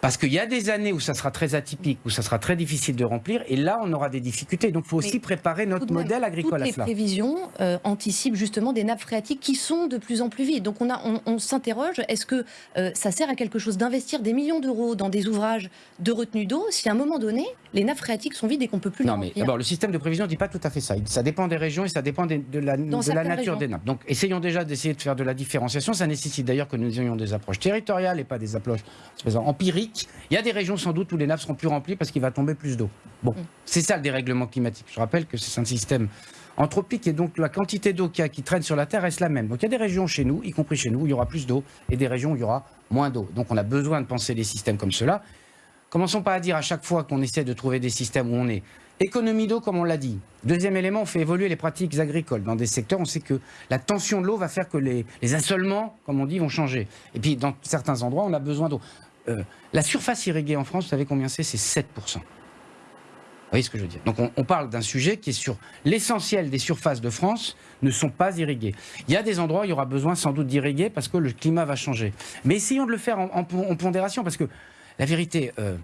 Parce qu'il y a des années où ça sera très atypique, où ça sera très difficile de remplir, et là, on aura des difficultés. Donc il faut Mais aussi préparer notre modèle agricole toutes à les cela. prévisions euh, anticipent justement des nappes phréatiques qui sont de plus en plus vides. Donc on, a, on, on s'interroge, est-ce que euh, ça sert à quelque chose d'investir des millions d'euros dans des ouvrages de retenue d'eau si à un moment donné, les nappes phréatiques sont vides et qu'on peut plus Non, les mais remplir? d'abord, le système de prévision ne dit pas tout à fait ça. Ça dépend des régions et ça dépend de la, de la certaines nature régions. des nappes. Donc, essayons déjà d'essayer de faire de la différenciation. Ça nécessite d'ailleurs que nous ayons des approches territoriales et pas des approches disons, Il y a des régions sans doute où les nappes seront plus remplies parce qu'il va tomber plus d'eau. Bon, c'est ça le dérèglement climatique. Je rappelle que c'est un système anthropique et donc la quantité d'eau qu'il y a qui traîne sur la Terre reste la même. Donc il y a des régions chez nous, y compris chez nous, où il y aura plus d'eau et des régions où il y aura moins d'eau. Donc on a besoin de penser les systèmes comme cela. Commençons pas à dire à chaque fois qu'on essaie de trouver des systèmes où on est. Économie d'eau, comme on l'a dit. Deuxième élément, on fait évoluer les pratiques agricoles. Dans des secteurs, on sait que la tension de l'eau va faire que les, les assolements, comme on dit, vont changer. Et puis, dans certains endroits, on a besoin d'eau. Euh, la surface irriguée en France, vous savez combien c'est? C'est 7%. Vous voyez ce que je veux dire? Donc, on, parle d'un sujet qui est sur l'essentiel des surfaces de France ne sont pas irriguées. Il y a des endroits où il y aura besoin sans doute d'irriguer parce que le climat va changer. Mais essayons de le faire en pondération parce que la vérité, euh,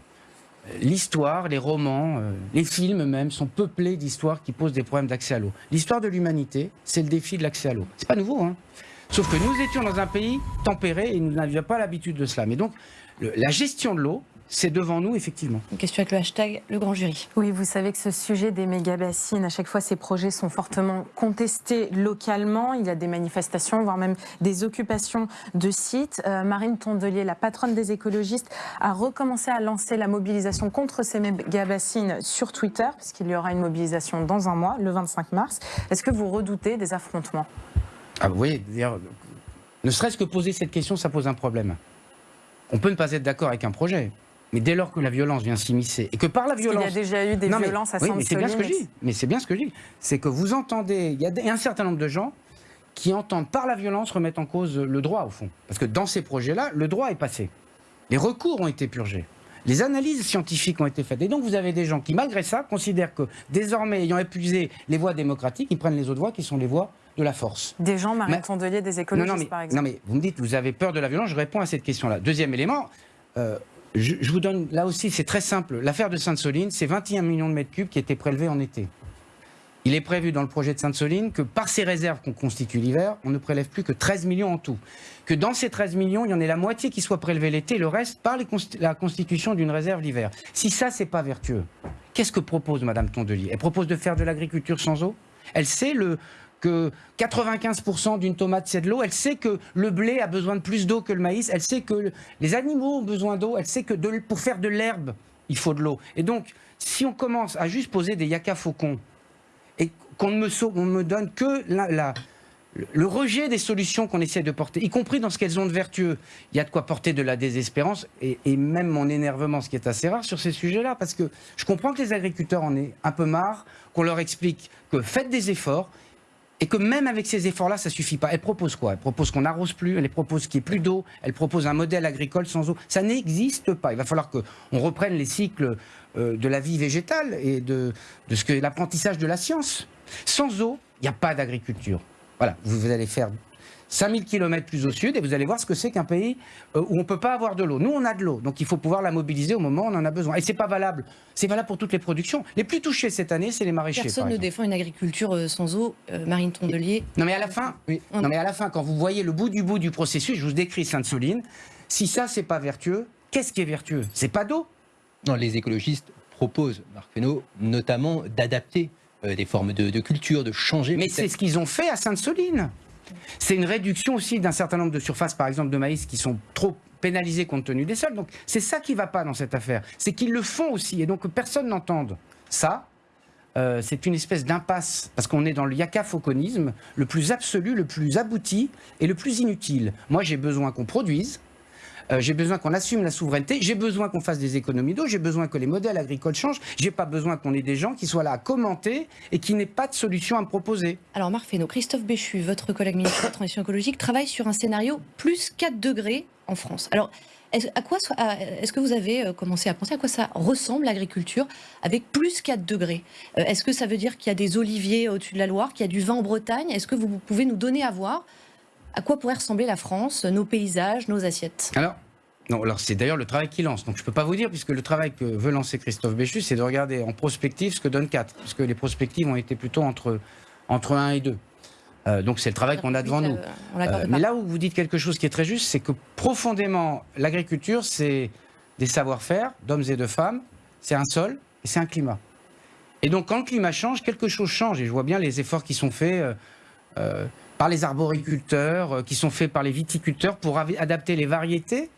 l'histoire, les romans, euh, les films même sont peuplés d'histoires qui posent des problèmes d'accès à l'eau. L'histoire de l'humanité, c'est le défi de l'accès à l'eau. C'est pas nouveau, hein Sauf que nous étions dans un pays tempéré et nous n'avions pas l'habitude de cela. Mais donc, le- la gestion de l'eau, c'est devant nous, effectivement. Une question avec le hashtag le grand jury. Oui, vous savez que ce sujet des méga-bassines, à chaque fois, ces projets sont fortement contestés localement. Il y a des manifestations, voire même des occupations de sites. Euh, Marine Tondelier, la patronne des écologistes, a recommencé à lancer la mobilisation contre ces méga-bassines sur Twitter, puisqu'il y aura une mobilisation dans un mois, le 25 mars. Est-ce que vous redoutez des affrontements? Ah, vous voyez, d'ailleurs, ne serait-ce que poser cette question, ça pose un problème. On peut ne pas être d'accord avec un projet. Mais dès lors que la violence vient s'immiscer et que par la violence. Il y a déjà eu des Non, mais- violences à oui, mais c'est bien ce que je dis. Mais c'est bien ce que je dis. C'est que vous entendez. Il y a un certain nombre de gens qui entendent par la violence remettre en cause le droit, au fond. Parce que dans ces projets-là, le droit est passé. Les recours ont été purgés. Les analyses scientifiques ont été faites. Et donc, vous avez des gens qui, malgré ça, considèrent que désormais, ayant épuisé les voies démocratiques, ils prennent les autres voies qui sont les voies de la force. Des gens, Marine Mais- Tondelier, des écologistes, non, mais, par exemple. non, mais vous me dites, vous avez peur de la violence, je réponds à cette question-là. Deuxième élément, euh, je, je vous donne, là aussi, c'est très simple. L'affaire de Sainte-Soline, c'est 21 millions de mètres cubes qui étaient prélevés en été. Il est prévu dans le projet de Sainte-Soline que par ces réserves qu'on constitue l'hiver, on ne prélève plus que 13 millions en tout. Que dans ces 13 millions, il y en ait la moitié qui soit prélevée l'été, le reste par les la constitution d'une réserve l'hiver. Si ça, c'est pas vertueux, qu'est-ce que propose Madame Tondelier? Elle propose de faire de l'agriculture sans eau? Elle sait le, que 95% d'une tomate c'est de l'eau. Elle sait que le blé a besoin de plus d'eau que le maïs. Elle sait que le- les animaux ont besoin d'eau. Elle sait que pour faire de l'herbe, il faut de l'eau. Et donc, si on commence à juste poser des yaka faucons et qu'on ne me, donne que le rejet des solutions qu'on essaie de porter, y compris dans ce qu'elles ont de vertueux, il y a de quoi porter de la désespérance et, et même mon énervement, ce qui est assez rare sur ces sujets-là, parce que je comprends que les agriculteurs en aient un peu marre, qu'on leur explique que faites des efforts, et que même avec ces efforts-là, ça suffit pas. Elle propose quoi? Elle propose qu'on n'arrose plus, elle propose qu'il n'y ait plus d'eau, elle propose un modèle agricole sans eau. Ça n'existe pas. Il va falloir qu'on reprenne les cycles euh, de la vie végétale et de, ce que l'apprentissage de la science. Sans eau, il n'y a pas d'agriculture. Voilà, vous allez faire 5000 km plus au sud et vous allez voir ce que c'est qu'un pays euh, où on ne peut pas avoir de l'eau. Nous, on a de l'eau, donc il faut pouvoir la mobiliser au moment où on en a besoin. Et c'est pas valable. C'est valable pour toutes les productions. Les plus touchés cette année, c'est les maraîchers. Personne par ne défend une agriculture euh, sans eau. Euh, Marine Tondelier. Non mais à la fin, non mais à la fin, quand vous voyez le bout du bout du processus, je vous décris Sainte-Soline. Si ça c'est pas vertueux, qu'est-ce qui est vertueux? C'est pas d'eau. Non, les écologistes proposent, Marc Fesneau, notamment d'adapter euh, des formes de, de culture, de changer. Mais c'est ce qu'ils ont fait à Sainte-Soline. C'est une réduction aussi d'un certain nombre de surfaces, par exemple de maïs, qui sont trop pénalisées compte tenu des sols. Donc c'est ça qui va pas dans cette affaire. C'est qu'ils le font aussi, et donc que personne n'entende ça. euh, c'est une espèce d'impasse, parce qu'on est dans le yakafauconisme, le plus absolu, le plus abouti et le plus inutile. Moi, j'ai besoin qu'on produise, euh, j'ai besoin qu'on assume la souveraineté, j'ai besoin qu'on fasse des économies d'eau, j'ai besoin que les modèles agricoles changent, j'ai pas besoin qu'on ait des gens qui soient là à commenter et qui n'aient pas de solution à me proposer. Alors Marc Fesneau, Christophe Béchu, votre collègue ministre de la Transition écologique, travaille sur un scénario plus 4 degrés en France. Alors, est-ce, que vous avez euh, commencé à penser à quoi ça ressemble l'agriculture avec plus 4 degrés? Euh, Est-ce que ça veut dire qu'il y a des oliviers au-dessus de la Loire, qu'il y a du vin en Bretagne? Est-ce que vous pouvez nous donner à voir à quoi pourrait ressembler la France, nos paysages, nos assiettes? Alors, non, alors c'est d'ailleurs le travail qu'il lance. Donc je ne peux pas vous dire, puisque le travail que veut lancer Christophe Béchu, c'est de regarder en prospective ce que donne 4, puisque les prospectives ont été plutôt entre, entre 1 et 2. Euh, donc c'est le travail qu'on a devant nous. Euh, Euh, mais là où vous dites quelque chose qui est très juste, c'est que profondément, l'agriculture, c'est des savoir-faire d'hommes et de femmes, c'est un sol et c'est un climat. Et donc quand le climat change, quelque chose change. Et je vois bien les efforts qui sont faits euh, par les arboriculteurs, euh, qui sont faits par les viticulteurs pour adapter les variétés.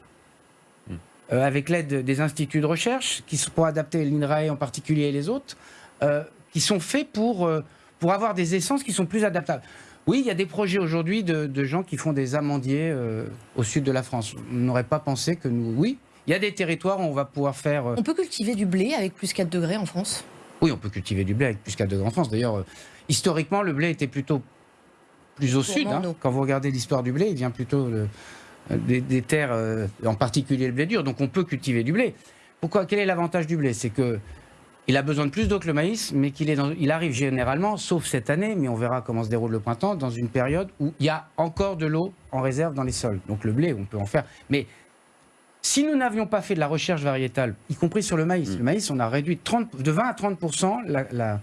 euh, avec l'aide des instituts de recherche, qui sont pour adapter l'INRAE en particulier et les autres, euh, qui sont faits pour, euh, pour avoir des essences qui sont plus adaptables. Oui, il y a des projets aujourd'hui de, de gens qui font des amandiers euh, au sud de la France. On n'aurait pas pensé que nous. Oui, il y a des territoires où on va pouvoir faire. euh, On peut cultiver du blé avec plus 4 degrés en France? Oui, on peut cultiver du blé avec plus 4 degrés en France. D'ailleurs, euh, historiquement, le blé était plutôt plus au sud. hein. Quand vous regardez l'histoire du blé, il vient plutôt de- des, des terres, euh, en particulier le blé dur. Donc on peut cultiver du blé. Pourquoi Quel est l'avantage du blé? C'est que il a besoin de plus d'eau que le maïs, mais qu'il est dans- il arrive généralement, sauf cette année, mais on verra comment se déroule le printemps, dans une période où il y a encore de l'eau en réserve dans les sols. Donc le blé, on peut en faire. Mais si nous n'avions pas fait de la recherche variétale, y compris sur le maïs, le maïs, on a réduit de 30 de 20 à 30 la, la-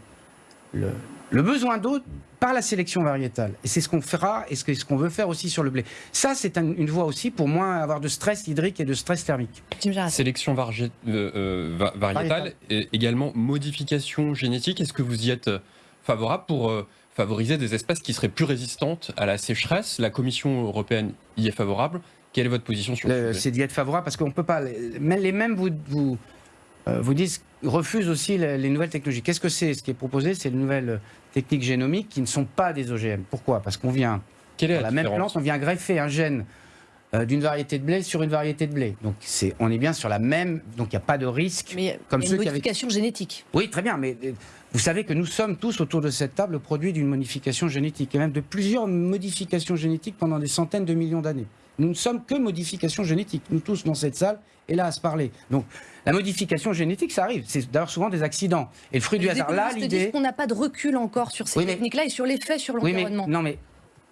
le, le besoin d'eau par la sélection variétale. Et c'est ce qu'on fera et ce qu'on veut faire aussi sur le blé. Ça, c'est un- une voie aussi pour moins avoir de stress hydrique et de stress thermique. Sélection euh, euh, va- variétale Variétale. et également modification génétique. Est-ce que vous y êtes euh, favorable pour euh, favoriser des espèces qui seraient plus résistantes à la sécheresse? La Commission européenne y est favorable. Quelle est votre position sur Le- ce sujet? C'est d'y être favorable parce qu'on peut pas. Les, les mêmes vous, vous, vous disent, refusent aussi les, les nouvelles technologies. Qu'est-ce que c'est? Ce qui est proposé, c'est les nouvelles techniques génomiques qui ne sont pas des OGM. Pourquoi? Parce qu'on vient, Quelle est la, la même plante, on vient greffer un gène euh, d'une variété de blé sur une variété de blé. Donc c'est, on est bien sur la même. Donc il n'y a pas de risque. Mais il y a Comme une ceux qui avaient- modification génétique. Oui, très bien, mais euh, vous savez que nous sommes tous autour de cette table le produit d'une modification génétique, et même de plusieurs modifications génétiques pendant des centaines de millions d'années. Nous ne sommes que modifications génétiques, nous tous dans cette salle, et là à se parler. Donc la modification génétique, ça arrive, c'est d'ailleurs souvent des accidents. Et le fruit du hasard, là, l'idée... qu'on n'a pas de recul encore sur ces Oui, techniques-là et sur l'effet sur Oui, l'environnement. non, mais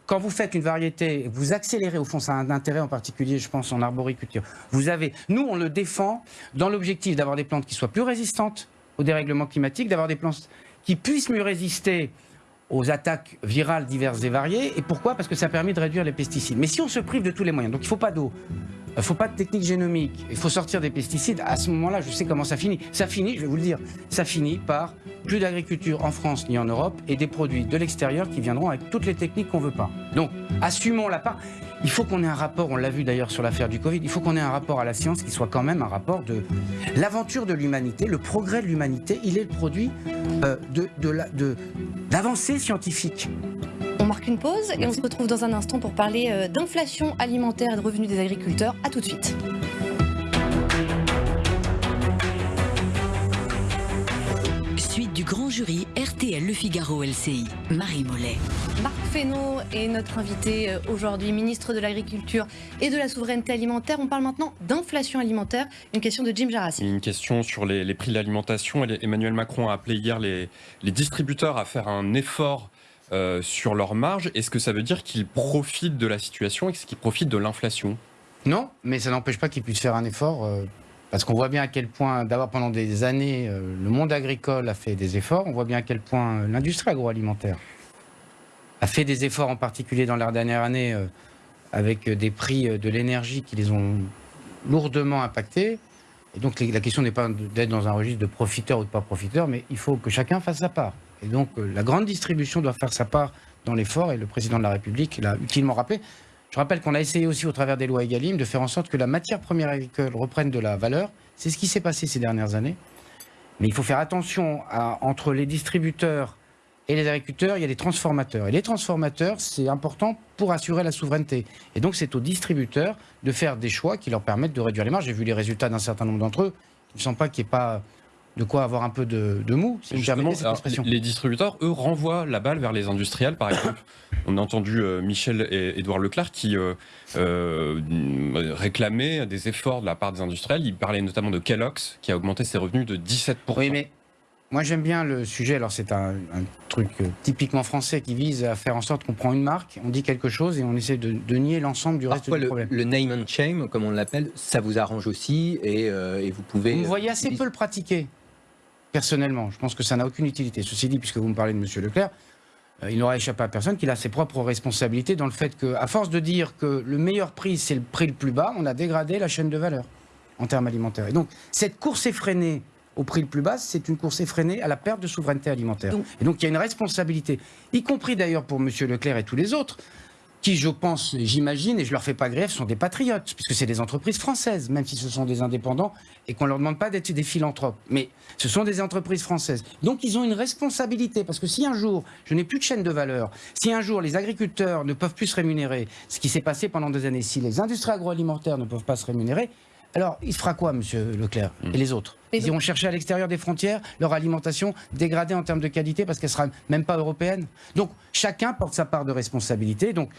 quand vous faites une variété, vous accélérez, au fond, ça a un intérêt en particulier, je pense, en arboriculture. Vous avez, nous, on le défend dans l'objectif d'avoir des plantes qui soient plus résistantes au dérèglement climatique, d'avoir des plantes qui puissent mieux résister aux attaques virales diverses et variées. Et pourquoi? Parce que ça permet de réduire les pesticides. Mais si on se prive de tous les moyens, donc il ne faut pas d'eau, il ne faut pas de technique génomique, il faut sortir des pesticides, à ce moment-là, je sais comment ça finit. Ça finit, je vais vous le dire, ça finit par plus d'agriculture en France ni en Europe et des produits de l'extérieur qui viendront avec toutes les techniques qu'on ne veut pas. Donc, assumons la part. Il faut qu'on ait un rapport, on l'a vu d'ailleurs sur l'affaire du Covid, il faut qu'on ait un rapport à la science qui soit quand même un rapport de l'aventure de l'humanité, le progrès de l'humanité, il est le produit euh, de, de, d'avancées scientifiques. On marque une pause et on se retrouve dans un instant pour parler euh, d'inflation alimentaire et de revenus des agriculteurs. A tout de suite. Suite du grand jury RTL Le Figaro LCI. Marie Mollet. Marc Fesneau est notre invité euh, aujourd'hui, ministre de l'Agriculture et de la Souveraineté Alimentaire. On parle maintenant d'inflation alimentaire. Une question de Jim Jarassi. Une question sur les, les prix de l'alimentation. Emmanuel Macron a appelé hier les, les distributeurs à faire un effort euh, sur leur marge. Est-ce que ça veut dire qu'ils profitent de la situation et qu'ils profitent de l'inflation? Non, mais ça n'empêche pas qu'ils puissent faire un effort, euh, parce qu'on voit bien à quel point, d'abord pendant des années, euh, le monde agricole a fait des efforts, on voit bien à quel point l'industrie agroalimentaire a fait des efforts, en particulier dans la dernière année, avec des prix de l'énergie qui les ont lourdement impactés. Et donc la question n'est pas d'être dans un registre de profiteur ou de pas profiteur, mais il faut que chacun fasse sa part. Et donc euh, la grande distribution doit faire sa part dans l'effort, et le président de la République l'a utilement rappelé. Je rappelle qu'on a essayé aussi au travers des lois Egalim de faire en sorte que la matière première agricole reprenne de la valeur. C'est ce qui s'est passé ces dernières années. Mais il faut faire attention entre les distributeurs et les agriculteurs, il y a des transformateurs. Et les transformateurs, c'est important pour assurer la souveraineté. Et donc c'est aux distributeurs de faire des choix qui leur permettent de réduire les marges. J'ai vu les résultats d'un certain nombre d'entre eux. Il ne semble pas qu'il n'y ait pas de quoi avoir un peu de, de mou, si vous permettez cette alors, expression. les distributeurs, eux, renvoient la balle vers les industriels. Par exemple, on a entendu euh, Michel et Édouard Leclerc qui euh, euh, réclamaient des efforts de la part des industriels. Ils parlaient notamment de Kellogg's qui a augmenté ses revenus de 17%. Oui, mais moi j'aime bien le sujet. Alors c'est un, un truc typiquement français qui vise à faire en sorte qu'on prend une marque, on dit quelque chose et on essaie de, de nier l'ensemble du reste Parfois, du le, problème. le name and shame, comme on l'appelle, ça vous arrange aussi et, euh, et vous pouvez. Vous voyez assez peu le pratiquer, personnellement. Je pense que ça n'a aucune utilité. Ceci dit, puisque vous me parlez de M. Leclerc, euh, il n'aura échappé à personne qu'il a ses propres responsabilités dans le fait qu'à force de dire que le meilleur prix, c'est le prix le plus bas, on a dégradé la chaîne de valeur en termes alimentaires. Et donc, cette course effrénée au prix le plus bas, c'est une course effrénée à la perte de souveraineté alimentaire. Donc- et donc, il y a une responsabilité, y compris d'ailleurs pour M. Leclerc et tous les autres, qui, je pense, j'imagine, et je leur fais pas grève, sont des patriotes, puisque c'est des entreprises françaises, même si ce sont des indépendants, et qu'on leur demande pas d'être des philanthropes. Mais ce sont des entreprises françaises. Donc ils ont une responsabilité, parce que si un jour, je n'ai plus de chaîne de valeur, si un jour les agriculteurs ne peuvent plus se rémunérer, ce qui s'est passé pendant des années, si les industries agroalimentaires ne peuvent pas se rémunérer, alors il se fera quoi, monsieur Leclerc, et les autres? Ils iront chercher à l'extérieur des frontières leur alimentation dégradée en termes de qualité parce qu'elle sera même pas européenne. Donc chacun porte sa part de responsabilité. Donc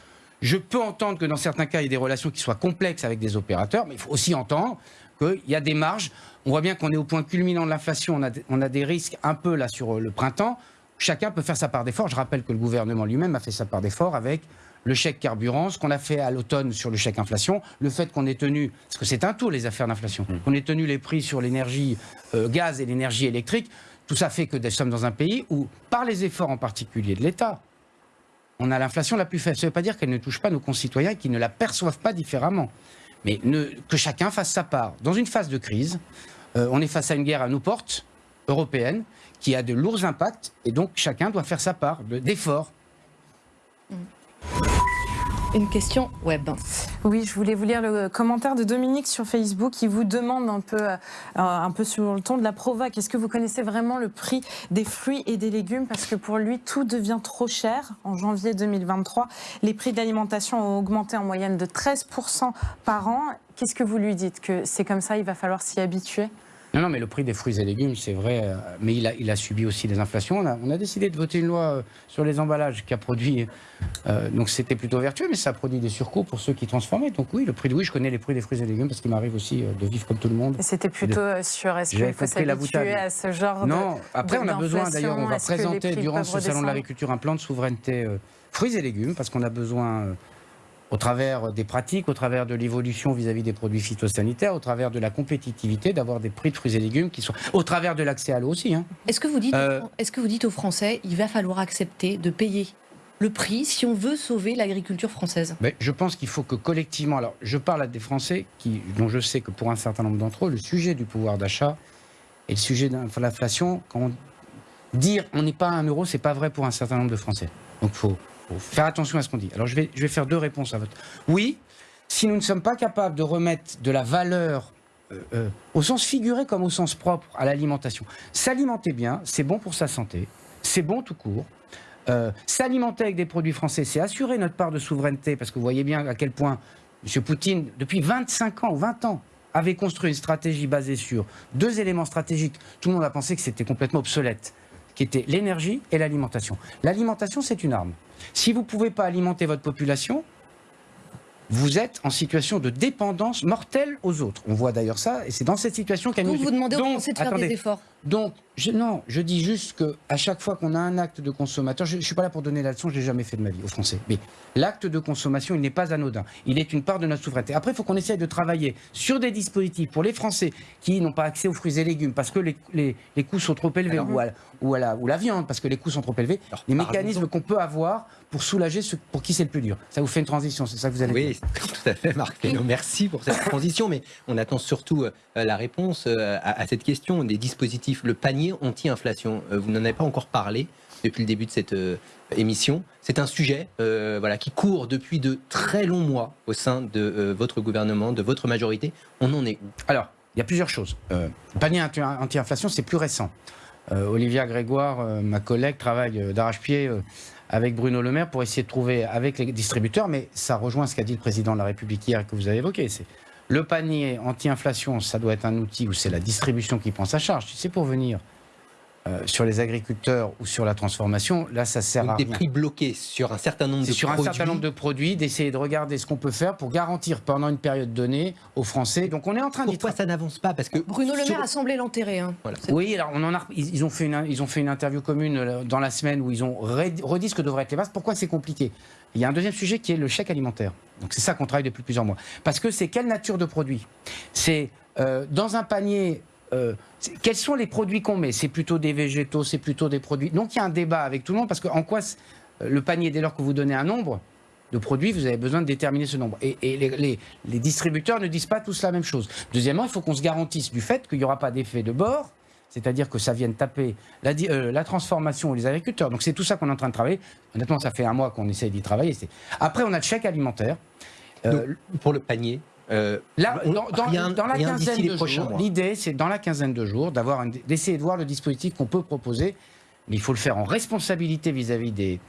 je peux entendre que dans certains cas, il y ait des relations qui soient complexes avec des opérateurs, mais il faut aussi entendre qu'il y a des marges. On voit bien qu'on est au point culminant de l'inflation, on a, on a des risques un peu là sur euh, le printemps. Chacun peut faire sa part d'effort. Je rappelle que le gouvernement lui-même a fait sa part d'effort avec le chèque carburant, ce qu'on a fait à l'automne sur le chèque inflation, le fait qu'on ait tenu, parce que c'est un tour les affaires d'inflation, qu'on ait tenu les prix sur l'énergie euh, gaz et l'énergie électrique, tout ça fait que nous sommes dans un pays où, par les efforts en particulier de l'État, on a l'inflation la plus faible. Ça ne veut pas dire qu'elle ne touche pas nos concitoyens et qu'ils ne la perçoivent pas différemment. Mais ne- que chacun fasse sa part. Dans une phase de crise, euh, on est face à une guerre à nos portes, européenne, qui a de lourds impacts, et donc chacun doit faire sa part de- d'efforts. Une question web. Oui, je voulais vous lire le commentaire de Dominique sur Facebook qui vous demande un peu, euh, un peu sur le ton de la provoque. Est-ce que vous connaissez vraiment le prix des fruits et des légumes? Parce que pour lui, tout devient trop cher. En janvier 2023, les prix de l'alimentation ont augmenté en moyenne de 13% par an. Qu'est-ce que vous lui dites? Que c'est comme ça, il va falloir s'y habituer? Non, non, mais le prix des fruits et légumes, c'est vrai, euh, mais il a, il a subi aussi des inflations. On a, on a décidé de voter une loi euh, sur les emballages qui a produit, euh, donc c'était plutôt vertueux, mais ça a produit des surcoûts pour ceux qui transformaient. Donc oui, le prix de oui, je connais les prix des fruits et légumes parce qu'il m'arrive aussi de vivre comme tout le monde. C'était plutôt sur est-ce qu'il faut s'habituer à ce genre Non, de après on a besoin d'ailleurs, on va présenter durant ce salon de l'agriculture un plan de souveraineté euh, fruits et légumes parce qu'on a besoin, euh, au travers des pratiques, au travers de l'évolution vis-à-vis des produits phytosanitaires, au travers de la compétitivité, d'avoir des prix de fruits et légumes qui sont, au travers de l'accès à l'eau aussi. hein. Est-ce que, vous dites, Euh, est-ce que vous dites aux Français, il va falloir accepter de payer le prix si on veut sauver l'agriculture française? Mais je pense qu'il faut que collectivement, alors je parle à des Français qui, dont je sais que pour un certain nombre d'entre eux, le sujet du pouvoir d'achat et le sujet de l'inflation, quand on- dire on n'est pas à un euro, c'est pas vrai pour un certain nombre de Français. Donc il faut, faire attention à ce qu'on dit. Alors je vais, je vais faire deux réponses à votre. Oui, si nous ne sommes pas capables de remettre de la valeur euh, euh, au sens figuré comme au sens propre à l'alimentation, s'alimenter bien, c'est bon pour sa santé, c'est bon tout court. Euh, S'alimenter avec des produits français, c'est assurer notre part de souveraineté, parce que vous voyez bien à quel point M. Poutine, depuis 25 ans ou 20 ans, avait construit une stratégie basée sur deux éléments stratégiques. Tout le monde a pensé que c'était complètement obsolète, qui étaient l'énergie et l'alimentation. L'alimentation, c'est une arme. Si vous ne pouvez pas alimenter votre population, vous êtes en situation de dépendance mortelle aux autres. On voit d'ailleurs ça, et c'est dans cette situation qu'elle Donc vous demandez aux Français de faire attendez. des efforts. Donc, je, non, je dis juste que à chaque fois qu'on a un acte de consommateur, je ne suis pas là pour donner la leçon, je l'ai jamais fait de ma vie aux Français. Mais l'acte de consommation, il n'est pas anodin. Il est une part de notre souveraineté. Après, il faut qu'on essaye de travailler sur des dispositifs pour les Français qui n'ont pas accès aux fruits et légumes parce que les, les- les coûts sont trop élevés ou, à, ou, à la, ou la viande parce que les coûts sont trop élevés. les mécanismes qu'on peut avoir pour soulager ceux pour qui c'est le plus dur. Ça vous fait une transition, c'est ça que vous allez Oui, tout à fait, Marc. Merci pour cette transition, mais on attend surtout euh, la réponse euh, à, à cette question des dispositifs, le panier anti-inflation. Euh, vous n'en avez pas encore parlé depuis le début de cette euh, émission. C'est un sujet euh, voilà, qui court depuis de très longs mois au sein de euh, votre gouvernement, de votre majorité. On en est où? Alors, il y a plusieurs choses. Le panier anti- anti-inflation, c'est plus récent. Euh, Olivia Grégoire, euh, ma collègue, travaille euh, d'arrache-pied avec Bruno Le Maire pour essayer de trouver avec les distributeurs, mais ça rejoint ce qu'a dit le président de la République hier que vous avez évoqué. C'est le panier anti-inflation, ça doit être un outil où c'est la distribution qui prend sa charge. C'est pour venir euh, sur les agriculteurs ou sur la transformation, là, ça sert à Donc, des rien. prix bloqués sur un certain nombre de C'est sur produits. un certain nombre de produits, d'essayer de regarder ce qu'on peut faire pour garantir pendant une période donnée aux Français. Donc on est en train d'y Pourquoi ça n'avance pas? Parce que Bruno Le sur- Maire a semblé l'enterrer. hein. Oui, alors on en a, ils, ont fait une, ils ont fait une interview commune euh, dans la semaine où ils ont redit ce que devraient être les bases. Pourquoi c'est compliqué? Il y a un deuxième sujet qui est le chèque alimentaire. Donc c'est ça qu'on travaille depuis plusieurs mois. Parce que c'est quelle nature de produit? C'est euh, dans un panier. euh, quels sont les produits qu'on met? C'est plutôt des végétaux, c'est plutôt des produits. Donc il y a un débat avec tout le monde parce que en quoi le panier, dès lors que vous donnez un nombre de produits, vous avez besoin de déterminer ce nombre. Et, les, distributeurs ne disent pas tous la même chose. Deuxièmement, il faut qu'on se garantisse du fait qu'il n'y aura pas d'effet de bord, c'est-à-dire que ça vienne taper la, euh, transformation ou les agriculteurs. Donc c'est tout ça qu'on est en train de travailler. Honnêtement, ça fait un mois qu'on essaye d'y travailler. Après, on a le chèque alimentaire. Euh, pour le panier. Euh, Là, on- dans, dans- rien- dans la quinzaine de jours, l'idée, c'est dans la quinzaine de jours d'avoir d'essayer de voir le dispositif qu'on peut proposer, mais il faut le faire en responsabilité vis-à-vis des,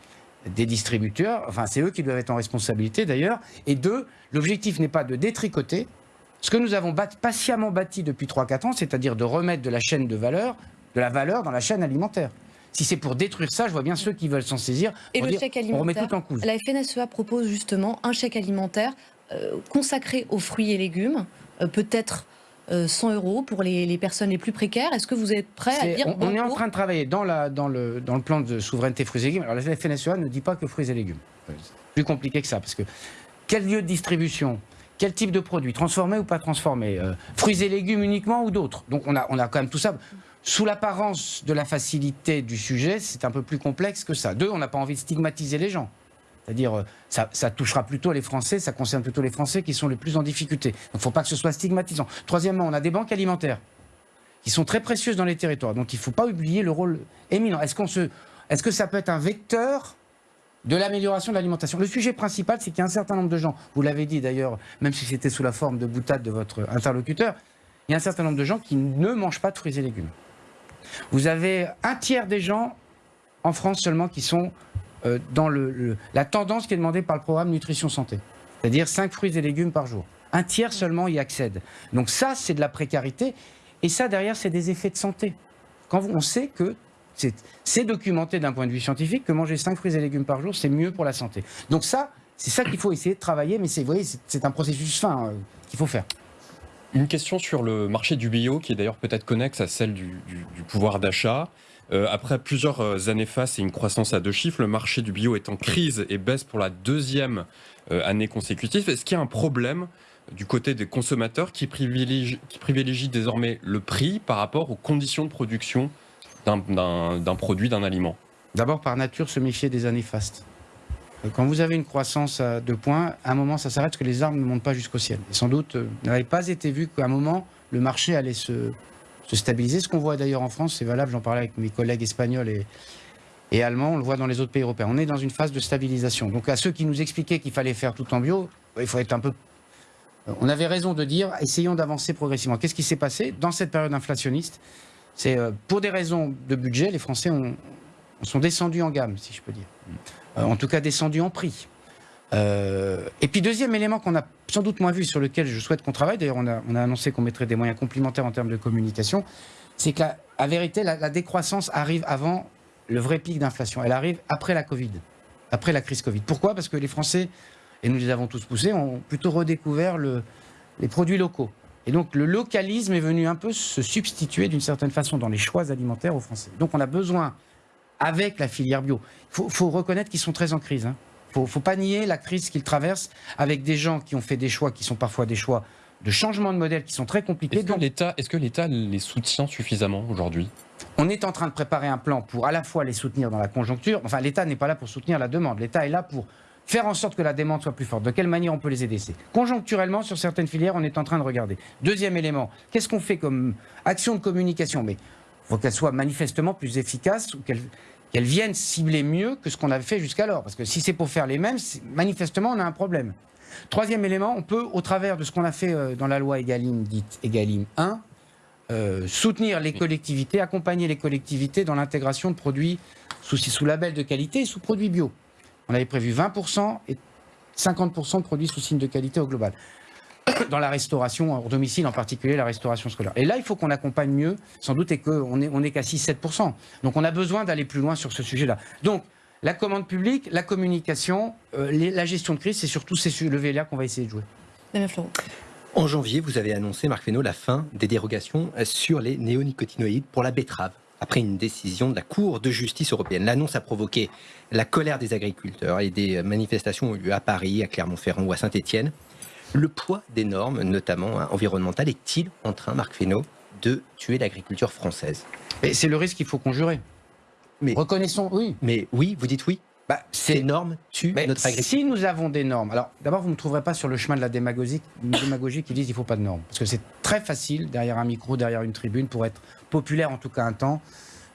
des distributeurs. Enfin, c'est eux qui doivent être en responsabilité d'ailleurs. Et deux, l'objectif n'est pas de détricoter ce que nous avons bat- patiemment bâti depuis 3-4 ans, c'est-à-dire de remettre de la chaîne de valeur, de la valeur dans la chaîne alimentaire. Si c'est pour détruire ça, je vois bien ceux qui veulent s'en saisir. Et le dire, chèque On remet alimentaire tout en cause. La FNSEA propose justement un chèque alimentaire consacré aux fruits et légumes, euh, peut-être euh, 100 euros pour les, les personnes les plus précaires. Est-ce que vous êtes prêt à dire on, on est en train de travailler dans, la, dans, le, dans le plan de souveraineté fruits et légumes. Alors la FNSEA ne dit pas que fruits et légumes. C'est plus compliqué que ça, parce que quel lieu de distribution quel type de produit, transformé ou pas transformé, euh, fruits et légumes uniquement ou d'autres? Donc on a, on a quand même tout ça. sous l'apparence de la facilité du sujet, c'est un peu plus complexe que ça. Deux, on n'a pas envie de stigmatiser les gens. C'est-à-dire, euh, ça, ça, touchera plutôt les Français, ça concerne plutôt les Français qui sont les plus en difficulté. Donc, il ne faut pas que ce soit stigmatisant. Troisièmement, on a des banques alimentaires qui sont très précieuses dans les territoires. Donc, il ne faut pas oublier le rôle éminent. Est-ce est-ce que ça peut être un vecteur de l'amélioration de l'alimentation? Le sujet principal, c'est qu'il y a un certain nombre de gens, vous l'avez dit d'ailleurs, même si c'était sous la forme de boutade de votre interlocuteur, il y a un certain nombre de gens qui ne mangent pas de fruits et légumes. Vous avez un tiers des gens en France seulement qui sont dans le, la tendance qui est demandée par le programme Nutrition Santé, c'est-à-dire 5 fruits et légumes par jour. Un tiers seulement y accède. Donc ça, c'est de la précarité, et ça, derrière, c'est des effets de santé. Quand on sait que c'est documenté d'un point de vue scientifique que manger 5 fruits et légumes par jour, c'est mieux pour la santé. Donc ça, c'est ça qu'il faut essayer de travailler, mais vous voyez, c'est un processus fin euh, qu'il faut faire. Une question sur le marché du bio, qui est d'ailleurs peut-être connexe à celle du, pouvoir d'achat. Euh, après plusieurs euh, années face et une croissance à deux chiffres, le marché du bio est en crise et baisse pour la deuxième euh, année consécutive. Est-ce qu'il y a un problème du côté des consommateurs qui privilégient, désormais le prix par rapport aux conditions de production d'un produit, d'un aliment? D'abord, par nature, se méfier des années fastes. Quand vous avez une croissance à deux points, à un moment, ça s'arrête parce que les arbres ne montent pas jusqu'au ciel. Sans doute, n'avait pas été vu qu'à un moment, le marché allait se, stabiliser. Ce qu'on voit d'ailleurs en France, c'est valable, j'en parlais avec mes collègues espagnols et, allemands, on le voit dans les autres pays européens. On est dans une phase de stabilisation. Donc à ceux qui nous expliquaient qu'il fallait faire tout en bio, il faut être un peu... On avait raison de dire, essayons d'avancer progressivement. Qu'est-ce qui s'est passé dans cette période inflationniste? C'est euh, pour des raisons de budget, les Français ont, sont descendus en gamme, si je peux dire. Euh, en tout cas descendu en prix. Euh, et puis deuxième élément qu'on a sans doute moins vu, sur lequel je souhaite qu'on travaille, d'ailleurs on a, annoncé qu'on mettrait des moyens complémentaires en termes de communication, c'est que la, vérité, la, décroissance arrive avant le vrai pic d'inflation. Elle arrive après la Covid, après la crise Covid. Pourquoi? Parce que les Français, et nous les avons tous poussés, ont plutôt redécouvert les produits locaux. Et donc le localisme est venu un peu se substituer d'une certaine façon dans les choix alimentaires aux Français. Donc on a besoin avec la filière bio. Il faut, reconnaître qu'ils sont très en crise. Hein. Ne faut, pas nier la crise qu'ils traversent avec des gens qui ont fait des choix qui sont parfois des choix de changement de modèle qui sont très compliqués. Est-ce que l'État les soutient suffisamment aujourd'hui? On est en train de préparer un plan pour à la fois les soutenir dans la conjoncture. Enfin, l'État n'est pas là pour soutenir la demande. L'État est là pour faire en sorte que la demande soit plus forte. De quelle manière on peut les aider? Conjoncturellement sur certaines filières, on est en train de regarder. Deuxième élément, qu'est-ce qu'on fait comme action de communication? Mais il faut qu'elle soit manifestement plus efficace ou qu'elle qu'elles viennent cibler mieux que ce qu'on avait fait jusqu'alors. Parce que si c'est pour faire les mêmes, manifestement, on a un problème. Troisième élément, on peut, au travers de ce qu'on a fait euh, dans la loi Egalim, dite Egalim 1, euh, soutenir les collectivités, accompagner les collectivités dans l'intégration de produits sous, sous label de qualité et sous produits bio. On avait prévu 20% et 50% de produits sous signe de qualité au global dans la restauration hors domicile, en particulier la restauration scolaire. Et là, il faut qu'on accompagne mieux, sans doute, et qu'on n'est on est qu'à 6-7%. Donc on a besoin d'aller plus loin sur ce sujet-là. Donc, la commande publique, la communication, euh, la gestion de crise, c'est surtout ces leviers-là qu'on va essayer de jouer. En janvier, vous avez annoncé, Marc Fesneau, la fin des dérogations sur les néonicotinoïdes pour la betterave après une décision de la Cour de justice européenne. L'annonce a provoqué la colère des agriculteurs et des manifestations ont eu lieu à Paris, à Clermont-Ferrand ou à Saint-Étienne. Le poids des normes, notamment hein, environnementales, est-il en train, Marc Fesneau, de tuer l'agriculture française? C'est le risque qu'il faut conjurer. Mais, Reconnaissons, oui. Mais oui, vous dites oui? Bah, ces normes tuent notre agriculture. Si nous avons des normes, alors d'abord vous ne me trouverez pas sur le chemin de la démagogie, démagogie qui dit qu'il ne faut pas de normes. Parce que c'est très facile, derrière un micro, derrière une tribune, pour être populaire en tout cas un temps,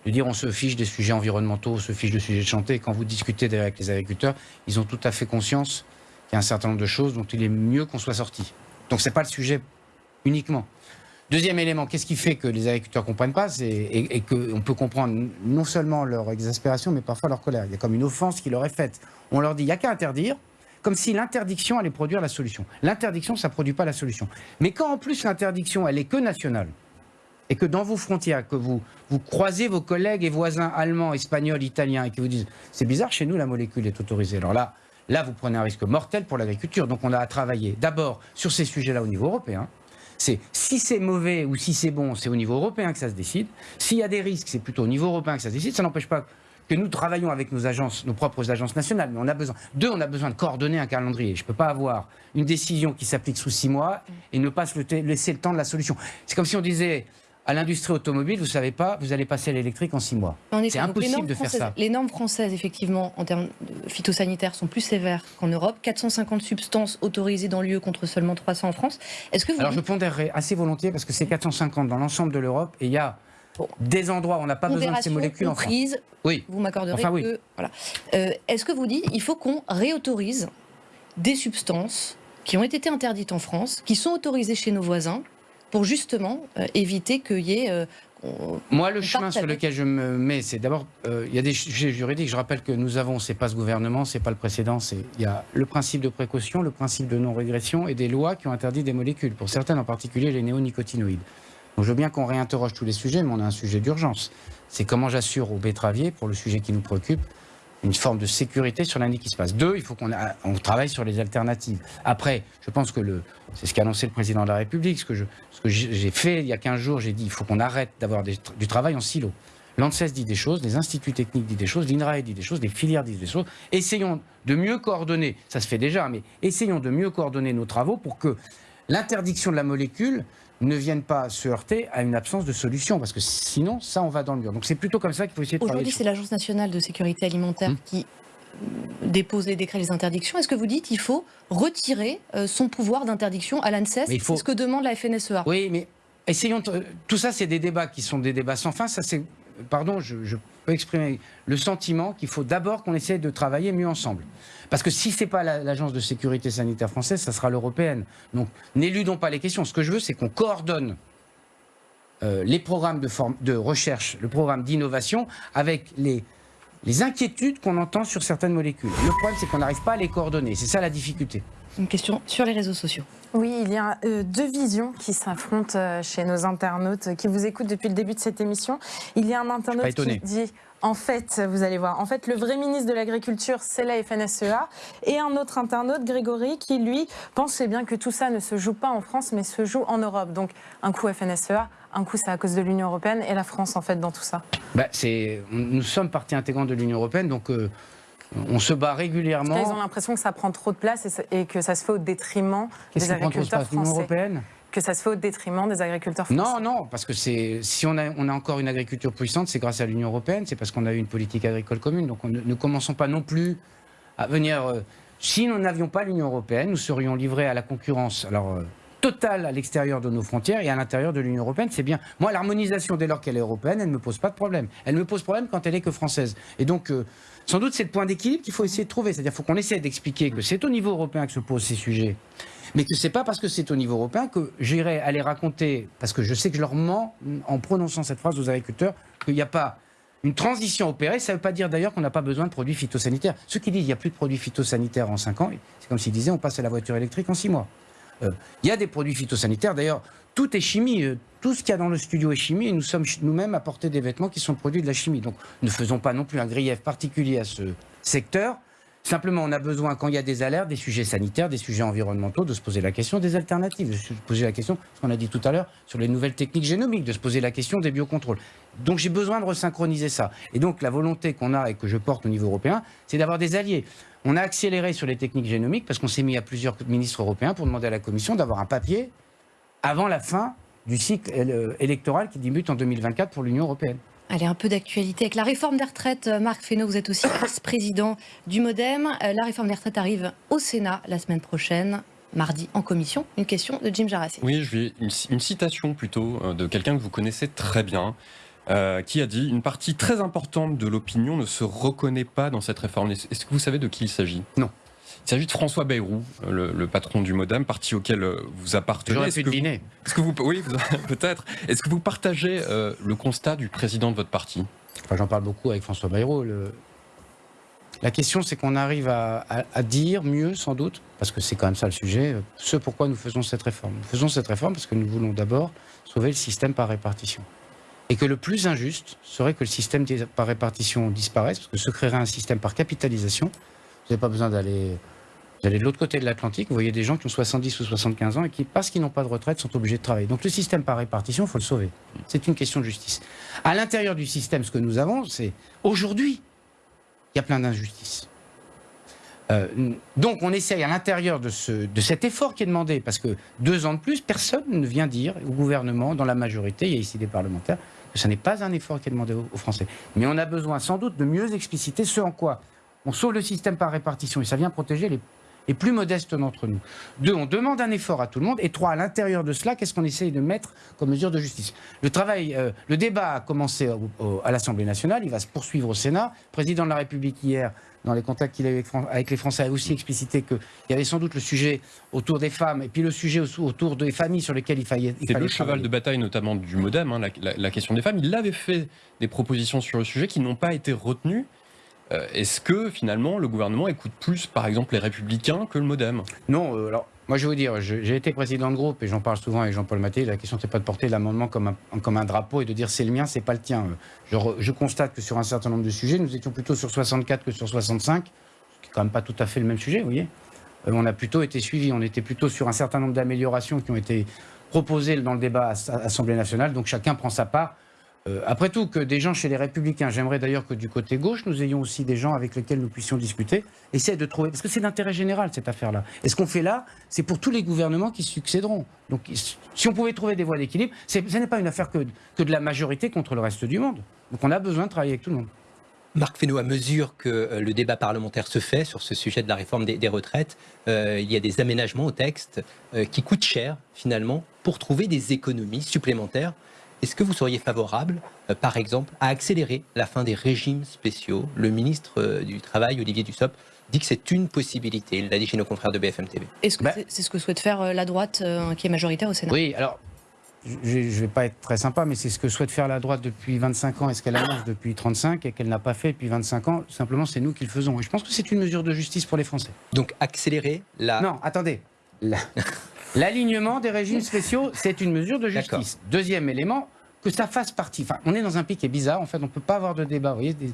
de dire on se fiche des sujets environnementaux, on se fiche de sujets de chanter. Quand vous discutez avec les agriculteurs, ils ont tout à fait conscience il y a un certain nombre de choses dont il est mieux qu'on soit sorti. Donc ce n'est pas le sujet uniquement. Deuxième élément, qu'est-ce qui fait que les agriculteurs ne comprennent pas et, et qu'on peut comprendre non seulement leur exaspération, mais parfois leur colère. Il y a comme une offense qui leur est faite. On leur dit, il n'y a qu'à interdire, comme si l'interdiction allait produire la solution. L'interdiction, ça ne produit pas la solution. Mais quand en plus l'interdiction, elle est que nationale, et que dans vos frontières, que vous, vous croisez vos collègues et voisins allemands, espagnols, italiens, et qui vous disent, c'est bizarre, chez nous, la molécule est autorisée. Alors là, Là, vous prenez un risque mortel pour l'agriculture. Donc on a à travailler d'abord sur ces sujets-là au niveau européen. C'est si c'est mauvais ou si c'est bon, c'est au niveau européen que ça se décide. S'il y a des risques, c'est plutôt au niveau européen que ça se décide. Ça n'empêche pas que nous travaillons avec nos agences, nos propres agences nationales, mais on a besoin. Deux, on a besoin de coordonner un calendrier. Je ne peux pas avoir une décision qui s'applique sous six mois et ne pas laisser le temps de la solution. C'est comme si on disait à l'industrie automobile, vous savez pas, vous allez passer à l'électrique en six mois. C'est impossible de faire ça. Les normes françaises, effectivement, en termes phytosanitaires, sont plus sévères qu'en Europe. 450 substances autorisées dans l'UE contre seulement 300 en France. Est-ce que vous Alors je pondérerais assez volontiers parce que c'est 450 dans l'ensemble de l'Europe et il y a des endroits où on n'a pas besoin de ces molécules en France. Oui. vous m'accorderez Enfin, oui. que... Voilà. Euh, Est-ce que vous dites il faut qu'on réautorise des substances qui ont été interdites en France, qui sont autorisées chez nos voisins, pour justement euh, éviter qu'il y ait... euh, Moi, le chemin sur lequel je me mets, c'est d'abord, euh, il y a des sujets juridiques. Je rappelle que nous avons, c'est pas ce gouvernement, c'est pas le précédent, c'est il y a le principe de précaution, le principe de non-régression et des lois qui ont interdit des molécules, pour certaines en particulier les néonicotinoïdes. Donc je veux bien qu'on réinterroge tous les sujets, mais on a un sujet d'urgence. C'est comment j'assure aux betteraviers, pour le sujet qui nous préoccupe, une forme de sécurité sur l'année qui se passe. Deux, il faut qu'on travaille sur les alternatives. Après, je pense que c'est ce qu'a annoncé le président de la République, ce que, j'ai fait il y a 15 jours, j'ai dit il faut qu'on arrête d'avoir du travail en silo. L'ANSES dit des choses, les instituts techniques disent des choses, l'INRAE dit des choses, les filières disent des choses. Essayons de mieux coordonner, ça se fait déjà, mais essayons de mieux coordonner nos travaux pour que l'interdiction de la molécule ne vienne pas se heurter à une absence de solution, parce que sinon, ça, on va dans le mur. Donc c'est plutôt comme ça qu'il faut essayer de. Aujourd'hui, c'est l'Agence nationale de sécurité alimentaire Hmm. qui euh, dépose les décrets les interdictions. Est-ce que vous dites qu'il faut retirer euh, son pouvoir d'interdiction à l'ANSES? Faut- C'est ce que demande la FNSEA. Oui, mais essayons. de- Tout ça, c'est des débats qui sont des débats sans fin. Ça, c'est. Pardon, je, peux exprimer le sentiment qu'il faut d'abord qu'on essaie de travailler mieux ensemble. Parce que si c'est pas la- l'agence de sécurité sanitaire française, ça sera l'européenne. Donc, n'éludons pas les questions. Ce que je veux, c'est qu'on coordonne euh, les programmes de, recherche, le programme d'innovation, avec les inquiétudes qu'on entend sur certaines molécules. Le problème, c'est qu'on n'arrive pas à les coordonner. C'est ça la difficulté. Une question sur les réseaux sociaux. Oui, il y a euh, deux visions qui s'affrontent euh, chez nos internautes euh, qui vous écoutent depuis le début de cette émission. Il y a un internaute qui dit, en fait, vous allez voir, en fait, le vrai ministre de l'Agriculture, c'est la FNSEA. Et un autre internaute, Grégory, qui lui pensait bien que tout ça ne se joue pas en France, mais se joue en Europe. Donc, un coup FNSEA, un coup c'est à cause de l'Union européenne et la France, en fait, dans tout ça. Bah, c'est, nous sommes partie intégrante de l'Union européenne, donc euh, on se bat Parce régulièrement. qu'ils ont l'impression que ça prend trop de place et, que ça se fait au détriment des agriculteurs français. européenne Que ça se fait au détriment des agriculteurs français. Non, non, parce que si on a, on a encore une agriculture puissante, c'est grâce à l'Union européenne, c'est parce qu'on a eu une politique agricole commune. Donc on ne, ne commençons pas non plus à venir. euh, si nous n'avions pas l'Union européenne, nous serions livrés à la concurrence. Alors. euh, totale à l'extérieur de nos frontières et à l'intérieur de l'Union européenne, c'est bien. Moi, l'harmonisation, dès lors qu'elle est européenne, elle ne me pose pas de problème. Elle me pose problème quand elle est que française. Et donc, euh, sans doute, c'est le point d'équilibre qu'il faut essayer de trouver. C'est-à-dire qu'il faut qu'on essaie d'expliquer que c'est au niveau européen que se posent ces sujets mais que c'est pas parce que c'est au niveau européen que j'irai aller raconter, parce que je sais que je leur mens en prononçant cette phrase aux agriculteurs, qu'il n'y a pas une transition opérée. Ça ne veut pas dire d'ailleurs qu'on n'a pas besoin de produits phytosanitaires. Ceux qui disent qu'il n'y a plus de produits phytosanitaires en 5 ans, c'est comme s'ils disaient on passe à la voiture électrique en 6 mois. Euh, Il y a des produits phytosanitaires, d'ailleurs, tout est chimie. euh, Tout ce qu'il y a dans le studio est chimie et nous sommes nous-mêmes à porter des vêtements qui sont produits de la chimie. Donc ne faisons pas non plus un grief particulier à ce secteur. Simplement, on a besoin, quand il y a des alertes, des sujets sanitaires, des sujets environnementaux, de se poser la question des alternatives, de se poser la question, ce qu'on a dit tout à l'heure, sur les nouvelles techniques génomiques, de se poser la question des biocontrôles. Donc j'ai besoin de resynchroniser ça. Et donc la volonté qu'on a et que je porte au niveau européen, c'est d'avoir des alliés. On a accéléré sur les techniques génomiques parce qu'on s'est mis à plusieurs ministres européens pour demander à la Commission d'avoir un papier avant la fin du cycle euh, électoral qui débute en 2024 pour l'Union européenne. Allez, un peu d'actualité. Avec la réforme des retraites, euh, Marc Fesneau, vous êtes aussi vice-président du Modem. Euh, La réforme des retraites arrive au Sénat la semaine prochaine, mardi, en commission. Une question de Jim Jarassé. Oui, je vais une, une citation plutôt de quelqu'un que vous connaissez très bien, euh, qui a dit Une partie très importante de l'opinion ne se reconnaît pas dans cette réforme. Est-ce que vous savez de qui il s'agit? Non. Il s'agit de François Bayrou, le, le patron du Modem, parti auquel euh, vous appartenez. J'aurais pu deviner. Est-ce que vous, oui, peut-être. Est-ce que vous partagez euh, le constat du président de votre parti? Enfin, J'en parle beaucoup avec François Bayrou. le- La question, c'est qu'on arrive à, à- à dire mieux, sans doute, parce que c'est quand même ça le sujet, ce pourquoi nous faisons cette réforme. Nous faisons cette réforme parce que nous voulons d'abord sauver le système par répartition. Et que le plus injuste serait que le système par répartition disparaisse, parce que se créerait un système par capitalisation. Vous n'avez pas besoin d'aller. De l'autre côté de l'Atlantique, vous voyez des gens qui ont 70 ou 75 ans et qui, parce qu'ils n'ont pas de retraite, sont obligés de travailler. Donc le système par répartition, il faut le sauver. C'est une question de justice. À l'intérieur du système, ce que nous avons, c'est aujourd'hui, il y a plein d'injustices. Euh, donc on essaye à l'intérieur de, ce, de cet effort qui est demandé, parce que deux ans de plus, personne ne vient dire au gouvernement, dans la majorité, il y a ici des parlementaires, ce n'est pas un effort qui est demandé aux, Français. Mais on a besoin sans doute de mieux expliciter ce en quoi on sauve le système par répartition et ça vient protéger les, plus modestes d'entre nous. Deux, on demande un effort à tout le monde. Et trois, à l'intérieur de cela, qu'est-ce qu'on essaye de mettre comme mesure de justice? Le travail, euh, le débat a commencé à l'Assemblée nationale, il va se poursuivre au Sénat. Président de la République hier, dans les contacts qu'il a eu avec, les Français, a aussi explicité qu'il y avait sans doute le sujet autour des femmes et puis le sujet au- autour des familles sur lesquelles il fallait. il C'est le cheval de bataille notamment du MoDem, hein, la, la- la question des femmes. Il avait fait des propositions sur le sujet qui n'ont pas été retenues. Euh, Est-ce que finalement le gouvernement écoute plus par exemple les républicains que le MoDem? Non, euh, alors, moi je vais vous dire, j'ai été président de groupe et j'en parle souvent avec Jean-Paul Maté. La question, c'est pas de porter l'amendement comme un, drapeau et de dire c'est le mien, c'est pas le tien. Je, constate que sur un certain nombre de sujets, nous étions plutôt sur 64 que sur 65, ce qui est quand même pas tout à fait le même sujet, vous voyez. Euh, on a plutôt été suivis, on était plutôt sur un certain nombre d'améliorations qui ont été proposées dans le débat à l'Assemblée nationale, donc chacun prend sa part. Euh, après tout, que des gens chez les Républicains, j'aimerais d'ailleurs que du côté gauche, nous ayons aussi des gens avec lesquels nous puissions discuter, essayer de trouver, parce que c'est d'intérêt général cette affaire-là. Et ce qu'on fait là, c'est pour tous les gouvernements qui succéderont. Donc si on pouvait trouver des voies d'équilibre, ce n'est pas une affaire que, de la majorité contre le reste du monde. Donc on a besoin de travailler avec tout le monde. Marc Fesneau, à mesure que euh, le débat parlementaire se fait sur ce sujet de la réforme des, retraites, euh, il y a des aménagements au texte qui coûtent cher, finalement, pour trouver des économies supplémentaires. Est-ce que vous seriez favorable, euh, par exemple, à accélérer la fin des régimes spéciaux? Le ministre euh, du Travail, Olivier Dussopt, dit que c'est une possibilité. Il l'a dit chez nos confrères de BFM TV. Est-ce que Bah- c'est ce que souhaite faire euh, la droite euh, qui est majoritaire au Sénat? Oui, alors, je ne vais pas être très sympa, mais c'est ce que souhaite faire la droite depuis 25 ans et ce qu'elle annonce depuis 35 et qu'elle n'a pas fait depuis 25 ans? Simplement, c'est nous qui le faisons. Et je pense que c'est une mesure de justice pour les Français. Donc accélérer la... Non, attendez. La- L'alignement des régimes spéciaux, c'est une mesure de justice. Deuxième élément, que ça fasse partie. Enfin, on est dans un pic qui est bizarre. En fait, on ne peut pas avoir de débat. Vous voyez des-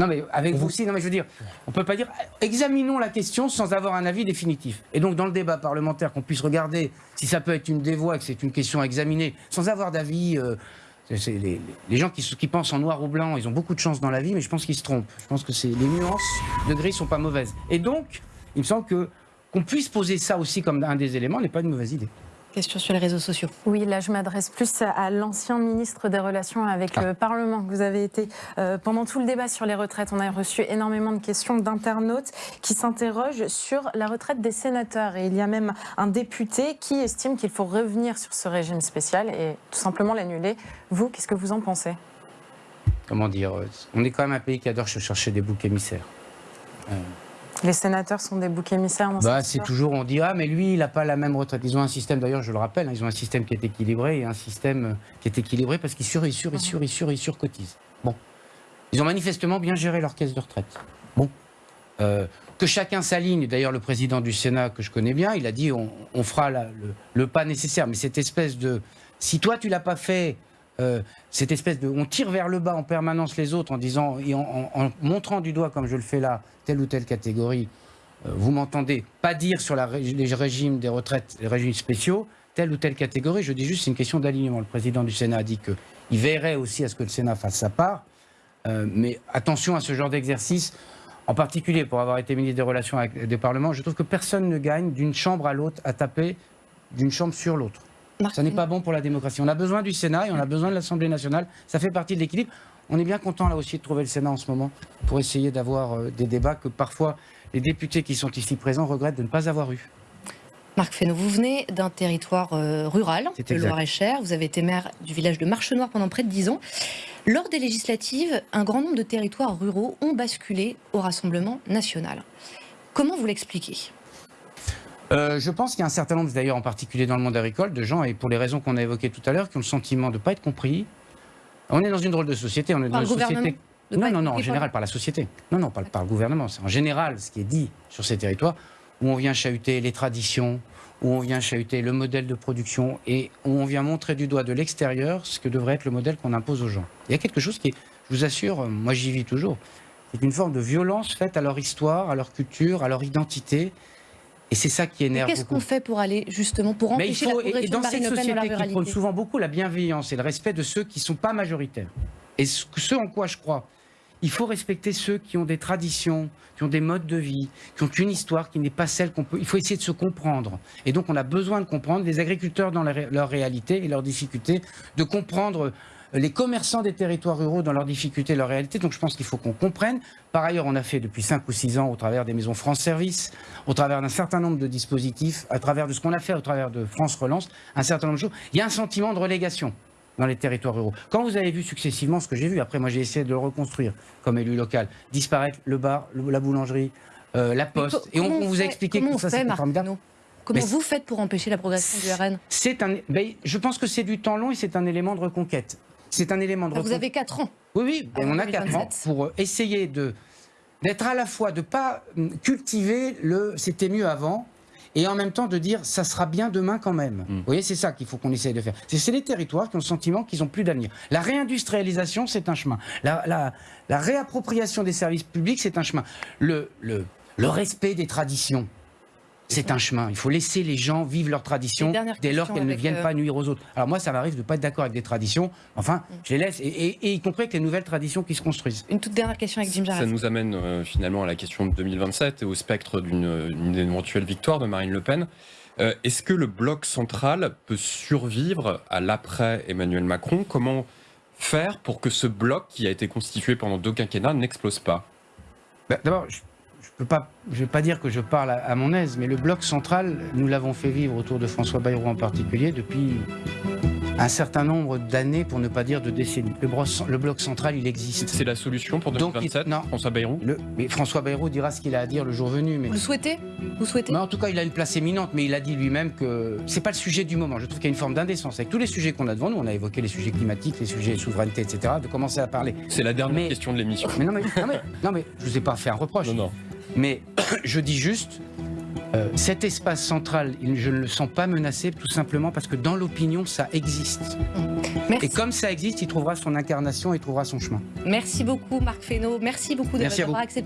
Non, mais avec vous aussi. Non, mais je veux dire, on ne peut pas dire. Examinons la question sans avoir un avis définitif. Et donc, dans le débat parlementaire, qu'on puisse regarder si ça peut être une des voies, que c'est une question à examiner, sans avoir d'avis. euh, les, gens qui, qui pensent en noir ou blanc, ils ont beaucoup de chance dans la vie, mais je pense qu'ils se trompent. Je pense que les nuances de gris sont pas mauvaises. Et donc, il me semble que qu'on puisse poser ça aussi comme un des éléments n'est pas une mauvaise idée. Question sur les réseaux sociaux. Oui, là, je m'adresse plus à l'ancien ministre des Relations avec le Parlement que vous avez été euh, pendant tout le débat sur les retraites. On a reçu énormément de questions d'internautes qui s'interrogent sur la retraite des sénateurs. Et il y a même un député qui estime qu'il faut revenir sur ce régime spécial et tout simplement l'annuler. Vous, qu'est-ce que vous en pensez? Comment dire euh, On est quand même un pays qui adore se chercher des boucs émissaires. Les sénateurs sont des boucs émissaires Bah, c'est toujours, on dit, ah, mais lui, il n'a pas la même retraite. Ils ont un système, d'ailleurs, je le rappelle, hein, ils ont un système qui est équilibré et un système euh, qui est équilibré parce qu'ils sur, ils sur, ils sur, ils sur, ils surcotisent. Bon. Ils ont manifestement bien géré leur caisse de retraite. Bon. Euh, que chacun s'aligne, d'ailleurs, le président du Sénat, que je connais bien, il a dit, on, on fera la- le, le pas nécessaire. Mais cette espèce de. Si toi, tu l'as pas fait, euh, cette espèce de. On tire vers le bas en permanence les autres en disant, et en, montrant du doigt, comme je le fais là, telle ou telle catégorie. Euh, vous m'entendez pas dire sur les régimes des retraites, les régimes spéciaux, telle ou telle catégorie. Je dis juste, c'est une question d'alignement. Le président du Sénat a dit qu'il verrait aussi à ce que le Sénat fasse sa part. Euh, mais attention à ce genre d'exercice, en particulier pour avoir été ministre des Relations avec des parlements. Je trouve que personne ne gagne d'une chambre à l'autre à taper d'une chambre sur l'autre. Ça n'est pas bon pour la démocratie. On a besoin du Sénat et on a besoin de l'Assemblée nationale. Ça fait partie de l'équilibre. On est bien content là aussi de trouver le Sénat en ce moment pour essayer d'avoir euh, des débats que parfois les députés qui sont ici présents regrettent de ne pas avoir eu. Marc Fesneau, vous venez d'un territoire euh, rural, le exact. Loir-et-Cher. Vous avez été maire du village de Marchenoir pendant près de 10 ans. Lors des législatives, un grand nombre de territoires ruraux ont basculé au Rassemblement national. Comment vous l'expliquez? Euh, je pense qu'il y a un certain nombre, d'ailleurs en particulier dans le monde agricole, de gens, et pour les raisons qu'on a évoquées tout à l'heure, qui ont le sentiment de ne pas être compris. On est dans une drôle de société. On est Par dans une société. Non, non, non, en par- général par la société. Non, non, pas par le gouvernement. C'est en général ce qui est dit sur ces territoires où on vient chahuter les traditions, où on vient chahuter le modèle de production et où on vient montrer du doigt de l'extérieur ce que devrait être le modèle qu'on impose aux gens. Il y a quelque chose qui est, je vous assure, euh, moi j'y vis toujours, c'est une forme de violence faite à leur histoire, à leur culture, à leur identité. Et c'est ça qui énerve Qu'est-ce qu'on fait pour aller justement pour Mais il empêcher faut, la et- dans cette dans la société qui prône souvent beaucoup la bienveillance et le respect de ceux qui ne sont pas majoritaires, et ce, ce en quoi je crois, il faut respecter ceux qui ont des traditions, qui ont des modes de vie, qui ont une histoire qui n'est pas celle qu'on peut. Il faut essayer de se comprendre. Et donc, on a besoin de comprendre les agriculteurs dans leur, leur réalité et leurs difficultés, de comprendre les commerçants des territoires ruraux dans leurs difficultés et leurs réalités. Donc je pense qu'il faut qu'on comprenne. Par ailleurs, on a fait depuis 5 ou 6 ans, au travers des maisons France Service, au travers d'un certain nombre de dispositifs, à travers de ce qu'on a fait au travers de France Relance, un certain nombre de choses. Il y a un sentiment de relégation dans les territoires ruraux. Quand vous avez vu successivement ce que j'ai vu, après moi j'ai essayé de le reconstruire comme élu local, disparaître le bar, la boulangerie, euh, la poste, et on, vous a expliqué que ça Marc formidable. Comment Mais vous faites pour empêcher la progression du RN C'est un, ben, je pense que c'est du temps long et c'est un élément de reconquête. C'est un élément de Ah, Vous avez 4 ans. Oui, oui, Avant on a 4 ans 2027. pour euh, essayer de d'être à la fois de pas hum, cultiver le c'était mieux avant et en même temps de dire ça sera bien demain quand même. Vous voyez, c'est ça qu'il faut qu'on essaye de faire. C'est c'est les territoires qui ont le sentiment qu'ils n'ont plus d'avenir. La réindustrialisation, c'est un chemin. La, la- la réappropriation des services publics, c'est un chemin. Le, le, le respect des traditions. C'est un chemin. Il faut laisser les gens vivre leurs traditions dès lors qu'elles ne viennent euh, pas nuire aux autres. Alors moi, ça m'arrive de ne pas être d'accord avec des traditions. Enfin, je les laisse, et, et- et y compris avec les nouvelles traditions qui se construisent. Une toute dernière question avec Jim Ça Jarret. nous amène euh, finalement à la question de 2027 et au spectre d'une d'une éventuelle victoire de Marine Le Pen. Euh, Est-ce que le bloc central peut survivre à l'après Emmanuel Macron? Comment faire pour que ce bloc qui a été constitué pendant deux quinquennats n'explose pas? Bah, D'abord, je ne vais pas dire que je parle à, à mon aise, mais le bloc central, nous l'avons fait vivre autour de François Bayrou en particulier depuis un certain nombre d'années, pour ne pas dire de décennies. Le, bro- le bloc central, il existe. C'est la solution pour Donc, il- 2027, non. François Bayrou Le- mais François Bayrou dira ce qu'il a à dire le jour venu. Mais... Vous le souhaitez Vous souhaitez Mais en tout cas, il a une place éminente, mais il a dit lui-même que c'est pas le sujet du moment. Je trouve qu'il y a une forme d'indécence avec tous les sujets qu'on a devant nous. On a évoqué les sujets climatiques, les sujets souveraineté, etc. De commencer à parler. C'est la dernière Mais- question de l'émission. Mais non, mais, non, mais, non, mais je vous ai pas fait un reproche. Non, non. Mais je dis juste, euh, cet espace central, je ne le sens pas menacé, tout simplement parce que dans l'opinion, ça existe. Merci. Et comme ça existe, il trouvera son incarnation et trouvera son chemin. Merci beaucoup Marc Fesneau. Merci beaucoup d'avoir accepté